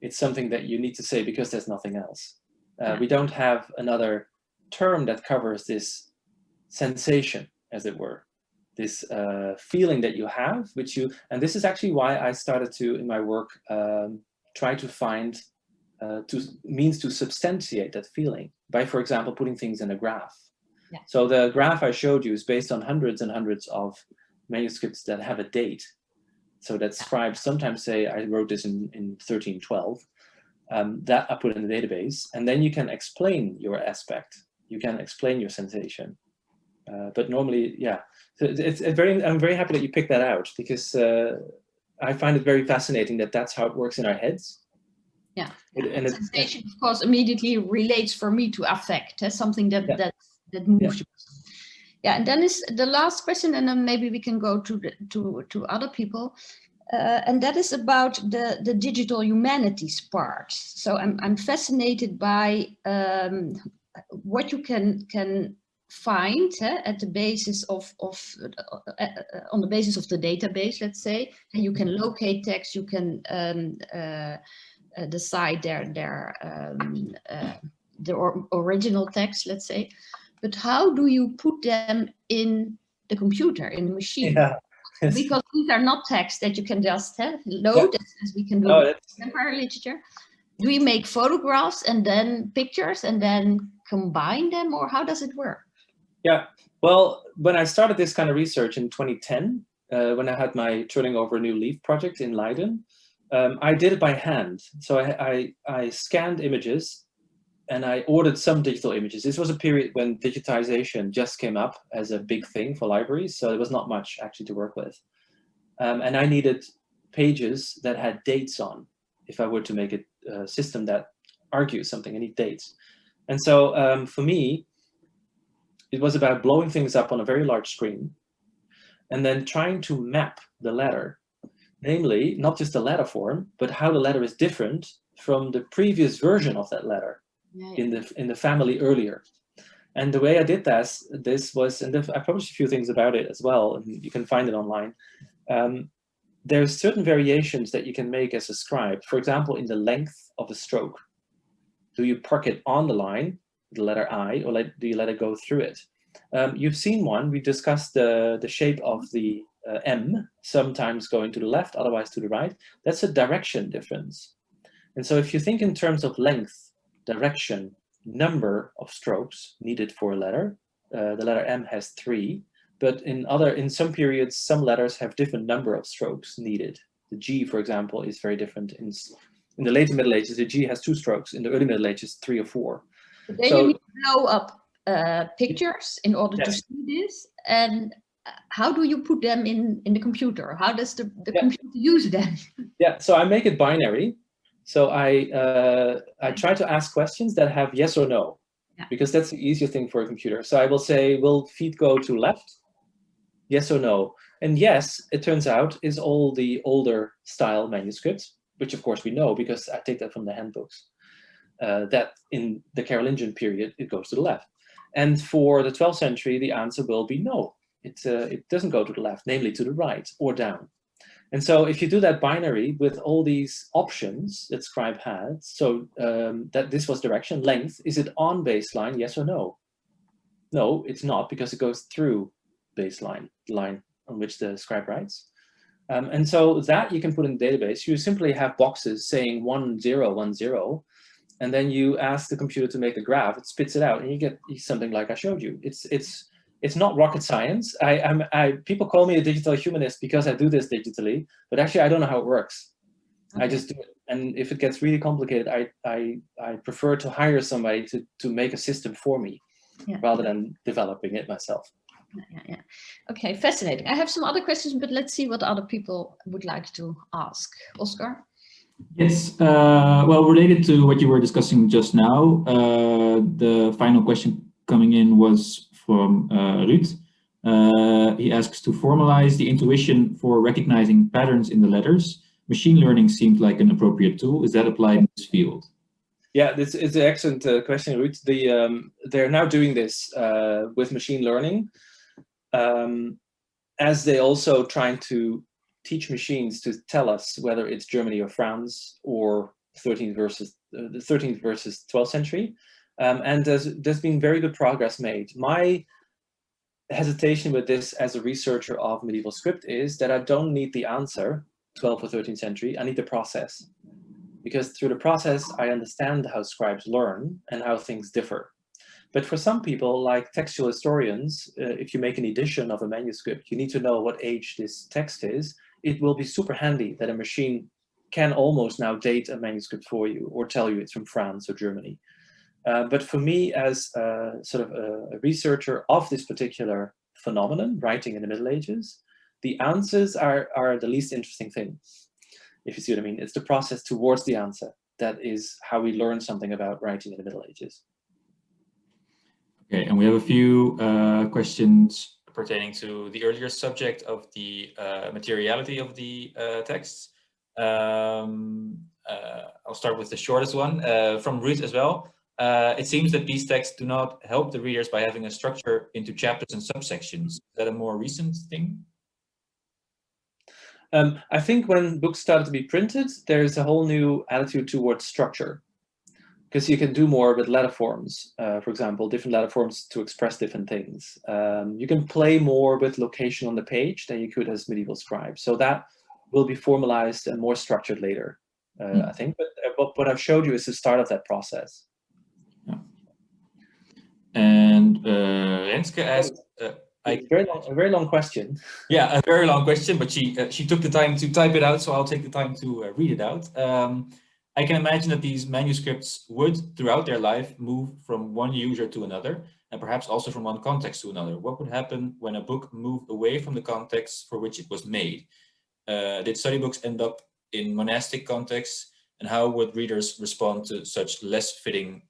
It's something that you need to say because there's nothing else. Uh, we don't have another term that covers this sensation, as it were, this uh, feeling that you have, which you, and this is actually why I started to, in my work, um, try to find uh, to means to substantiate that feeling by, for example, putting things in a graph. Yeah. So the graph I showed you is based on hundreds and hundreds of manuscripts that have a date. So that scribes sometimes say, I wrote this in, in 1312, um, that I put in the database, and then you can explain your aspect. You can explain your sensation. Uh, but normally, yeah, so it's, it's, very, I'm very happy that you picked that out because uh, I find it very fascinating that that's how it works in our heads. Yeah, it, and sensation, of course, immediately relates for me to affect, uh, something that, yeah. that, that moves yeah. Yeah, and then is the last question, and then maybe we can go to the, to to other people, uh, and that is about the the digital humanities part. So I'm I'm fascinated by um, what you can can find uh, at the basis of, of uh, uh, on the basis of the database, let's say, and you can locate text, you can um, uh, uh decide their their um, uh, the or original text, let's say, but how do you put them in the computer, in the machine? Yeah. Because these are not texts that you can just load yeah. as, we can do oh, in contemporary literature. Do you make photographs and then pictures and then combine them or how does it work? Yeah, well, when I started this kind of research in 2010, uh, when I had my turning over a new leaf project in Leiden, um, I did it by hand. So I, I, I, scanned images and I ordered some digital images. This was a period when digitization just came up as a big thing for libraries, so there was not much actually to work with. Um, and I needed pages that had dates on if I were to make a, a system that argues something, I need dates. And so um, for me, it was about blowing things up on a very large screen and then trying to map the letter, namely not just the letter form, but how the letter is different from the previous version of that letter in the in the family earlier. And the way I did this, this was, and I published a few things about it as well, and you can find it online. Um, there's certain variations that you can make as a scribe. For example, in the length of a stroke. Do you park it on the line the letter I, or let, do you let it go through it? Um, you've seen one, we discussed the, the shape of the uh, M, sometimes going to the left, otherwise to the right. That's a direction difference. And so if you think in terms of length, direction, number of strokes needed for a letter, uh, the letter M has three, but in other, in some periods, some letters have different number of strokes needed. The G, for example, is very different. In, in the later Middle Ages, the G has two strokes. In the early Middle Ages, three or four. Then so, you need to blow up uh, pictures in order yes. to see this. And uh, how do you put them in, in the computer? How does the, the yeah. computer use them? *laughs* Yeah, so I make it binary. So I, uh, I try to ask questions that have yes or no, yeah. because that's the easiest thing for a computer. So I will say, will feet go to left? Yes or no? And yes, it turns out, is all the older style manuscripts, which of course we know because I take that from the handbooks uh, that in the Carolingian period, it goes to the left. And for the 12th century, the answer will be no. It, uh, it doesn't go to the left, namely to the right or down. And so if you do that binary with all these options that Scribe had, so um, that this was direction, length, is it on baseline, yes or no? No, it's not because it goes through baseline, line on which the scribe writes. Um, and so that you can put in the database. You simply have boxes saying one, zero, one, zero, and then you ask the computer to make a graph, it spits it out, and you get something like I showed you. It's it's it's not rocket science. I am I people call me a digital humanist because I do this digitally, but actually I don't know how it works. Okay. I just do it, and if it gets really complicated, I I I prefer to hire somebody to to make a system for me, yeah. rather than developing it myself. Yeah, yeah. Okay, fascinating. I have some other questions, but let's see what other people would like to ask. Oscar. Yes, uh, well, related to what you were discussing just now, uh, the final question coming in was from uh, Ruud. Uh, he asks to formalize the intuition for recognizing patterns in the letters. Machine learning seemed like an appropriate tool. Is that applied in this field? Yeah, this is an excellent uh, question, Ruud. The, um, they're now doing this uh, with machine learning, um, as they also trying to teach machines to tell us whether it's Germany or France or 13th versus uh, the 13th versus 12th century. Um, and there's, there's been very good progress made. My hesitation with this as a researcher of medieval script is that I don't need the answer, 12th or 13th century, I need the process. Because through the process, I understand how scribes learn and how things differ. But for some people, like textual historians, uh, if you make an edition of a manuscript, you need to know what age this text is. It will be super handy that a machine can almost now date a manuscript for you or tell you it's from France or Germany. Uh, but for me, as a, sort of a, researcher of this particular phenomenon, writing in the Middle Ages, the answers are, are the least interesting thing, if you see what I mean. It's the process towards the answer that is how we learn something about writing in the Middle Ages. Okay, and we have a few uh, questions pertaining to the earlier subject of the uh, materiality of the uh, texts. Um, uh, I'll start with the shortest one uh, from Ruth as well. Uh, it seems that these texts do not help the readers by having a structure into chapters and subsections. Is that a more recent thing? Um, I think when books started to be printed, there's a whole new attitude towards structure because you can do more with letter forms, uh, for example, different letter forms to express different things. Um, you can play more with location on the page than you could as medieval scribes. So that will be formalized and more structured later, uh, mm. I think. But, uh, but what I've showed you is the start of that process. And uh, Renske asked, uh, I, very long, a very long question. *laughs* Yeah, a very long question, but she uh, she took the time to type it out, so I'll take the time to uh, read it out. Um, I can imagine that these manuscripts would, throughout their life, move from one user to another, and perhaps also from one context to another. What would happen when a book moved away from the context for which it was made? Uh, did study books end up in monastic contexts, and how would readers respond to such less fitting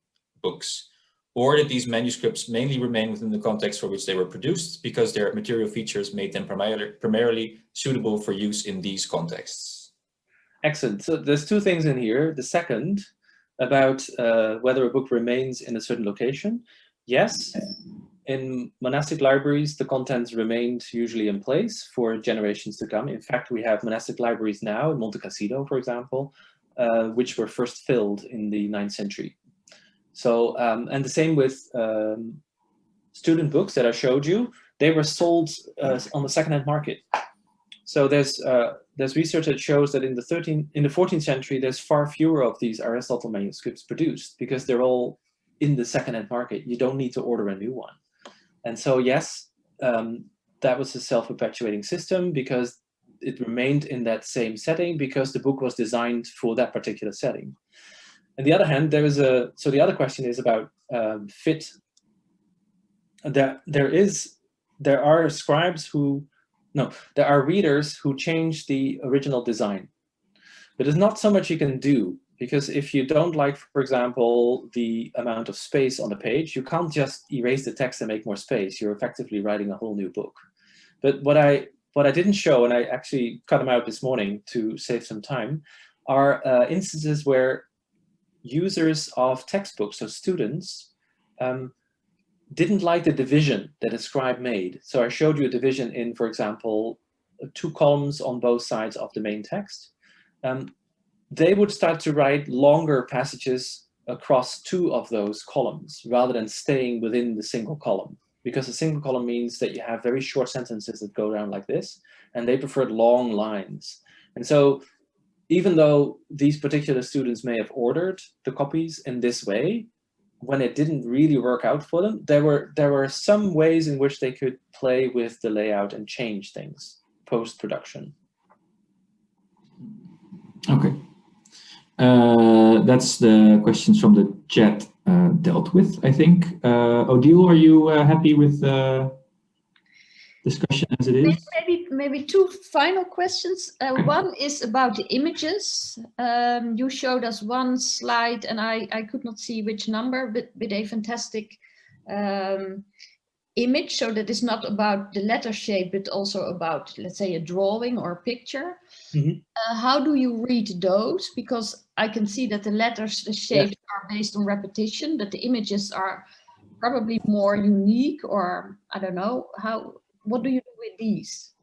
books? Or that these manuscripts mainly remain within the context for which they were produced because their material features made them primarily, primarily suitable for use in these contexts. Excellent. So there's two things in here. The second, about uh, whether a book remains in a certain location. Yes, in monastic libraries, the contents remained usually in place for generations to come. In fact, we have monastic libraries now in Monte Cassino, for example, uh, which were first filled in the 9th century. So, um, and the same with um, student books that I showed you, they were sold uh, on the secondhand market. So there's uh, there's research that shows that in the 13th, in the 14th century, there's far fewer of these Aristotle manuscripts produced because they're all in the secondhand market. You don't need to order a new one. And so yes, um, that was a self-perpetuating system because it remained in that same setting because the book was designed for that particular setting. On the other hand, there is a, so the other question is about um, fit. There, there is, there are scribes who, no, there are readers who change the original design. But there's not so much you can do because if you don't like, for example, the amount of space on the page, you can't just erase the text and make more space. You're effectively writing a whole new book. But what I what I didn't show, and I actually cut them out this morning to save some time, are uh, instances where users of textbooks, so students, um, didn't like the division that a scribe made. So I showed you a division in, for example, two columns on both sides of the main text. Um, they would start to write longer passages across two of those columns rather than staying within the single column. Because a single column means that you have very short sentences that go down like this, and they preferred long lines. And so even though these particular students may have ordered the copies in this way, when it didn't really work out for them, there were there were some ways in which they could play with the layout and change things post-production. Okay. Uh, that's the questions from the chat uh, dealt with, I think. Uh, Odile, are you uh, happy with the discussion as it is? Maybe two final questions. Uh, *clears throat* one is about the images. Um, you showed us one slide and I, I could not see which number, but with a fantastic um, image. So that is not about the letter shape, but also about, let's say, a drawing or a picture. Mm -hmm. uh, how do you read those? Because I can see that the letters, the shapes yeah. are based on repetition, but the images are probably more unique or I don't know how what do you do with these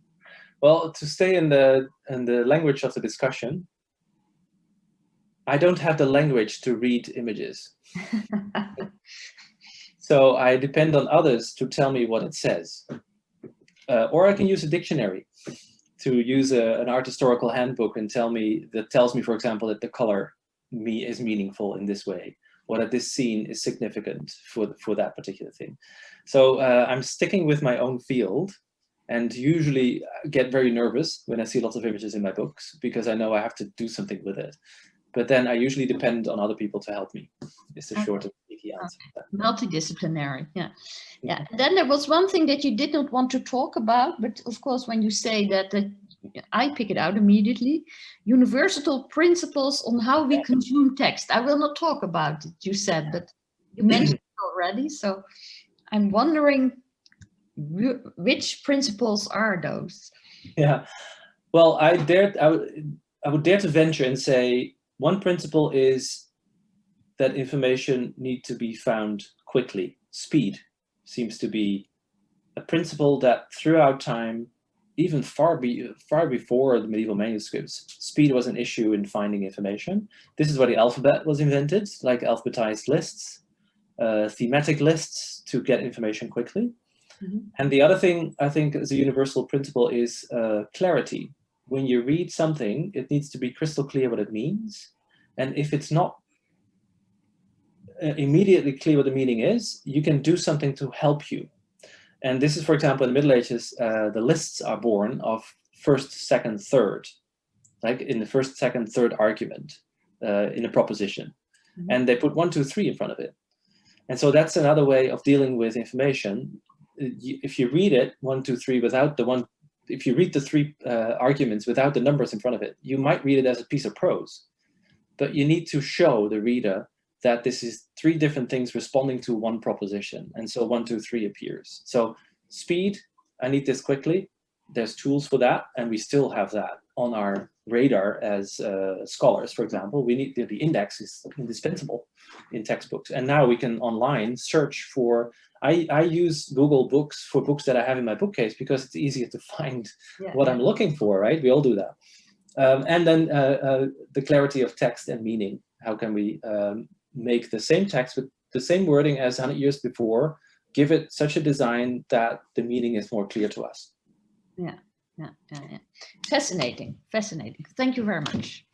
well to stay in the in the language of the discussion I don't have the language to read images *laughs* so I depend on others to tell me what it says uh, or I can use a dictionary to use a, an art historical handbook and tell me that tells me for example that the color me is meaningful in this way or that this scene is significant for, for that particular thing. So uh, I'm sticking with my own field and usually uh, get very nervous when I see lots of images in my books because I know I have to do something with it. But then I usually depend on other people to help me. It's a short and easy answer. Multidisciplinary, yeah. Yeah. And then there was one thing that you did not want to talk about, but of course, when you say that, that I pick it out immediately. Universal principles on how we consume text. I will not talk about it, you said, but you mentioned it already. So I'm wondering which principles are those? Yeah, well, I dare, I would, I would dare to venture and say one principle is that information need to be found quickly. Speed seems to be a principle that throughout time even far, be, far before the medieval manuscripts, speed was an issue in finding information. This is why the alphabet was invented, like alphabetized lists, uh, thematic lists to get information quickly. Mm -hmm. And the other thing I think is a universal principle is uh, clarity. When you read something, it needs to be crystal clear what it means. And if it's not uh, immediately clear what the meaning is, you can do something to help you and this is, for example, in the Middle Ages, uh, the lists are born of first, second, third, like in the first, second, third argument uh, in a proposition. Mm -hmm. And they put one, two, three in front of it. And so that's another way of dealing with information. If you read it, one, two, three, without the one, if you read the three uh, arguments without the numbers in front of it, you might read it as a piece of prose. But you need to show the reader that this is three different things responding to one proposition. And so one, two, three appears. So speed, I need this quickly. There's tools for that. And we still have that on our radar as uh, scholars, for example. We need the, the index is indispensable in textbooks. And now we can online search for, I, I use Google Books for books that I have in my bookcase because it's easier to *laughs* find yeah, what. I'm looking for, right? We all do that. Um, and then uh, uh, the clarity of text and meaning. How can we um, make the same text with the same wording as 100 years before, give it such a design that the meaning is more clear to us. Yeah, yeah, yeah, yeah. Fascinating, fascinating. Thank you very much.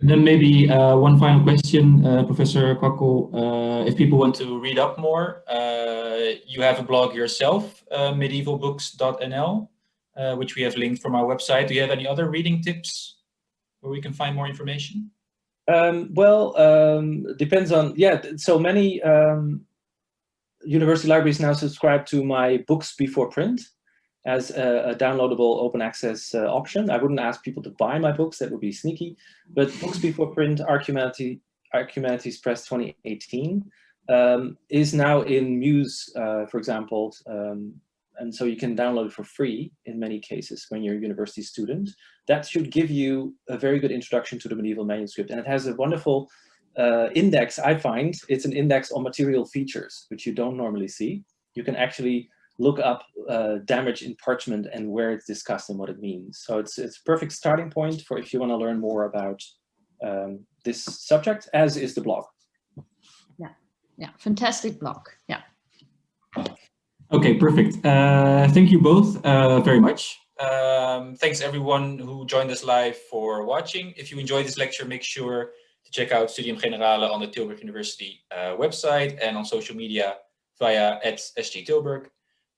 then maybe uh, one final question, uh, Professor Kwakkel. Uh, if people want to read up more, uh, you have a blog yourself, uh, medievalbooks.nl, uh, which we have linked from our website. Do you have any other reading tips where we can find more information? Um, well, um, depends on, yeah, so many um, university libraries now subscribe to my books before print as a, a downloadable open access uh, option. I wouldn't ask people to buy my books, that would be sneaky, but books before print, Arc Humanities, Archimedes Press 2018, um, is now in Muse, uh, for example, um, and so you can download it for free in many cases when you're a university student. That should give you a very good introduction to the medieval manuscript. And it has a wonderful uh, index, I find. It's an index on material features, which you don't normally see. You can actually look up uh, damage in parchment and where it's discussed and what it means. So it's, it's a perfect starting point for if you want to learn more about um, this subject, as is the blog. Yeah, yeah, fantastic blog. Yeah. Okay, perfect. Uh, thank you both uh, very much. Um, thanks everyone who joined us live for watching. If you enjoyed this lecture, make sure to check out Studium Generale on the Tilburg University uh, website and on social media via at SG Tilburg.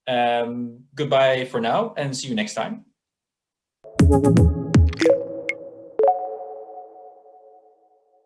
Um, goodbye for now and see you next time.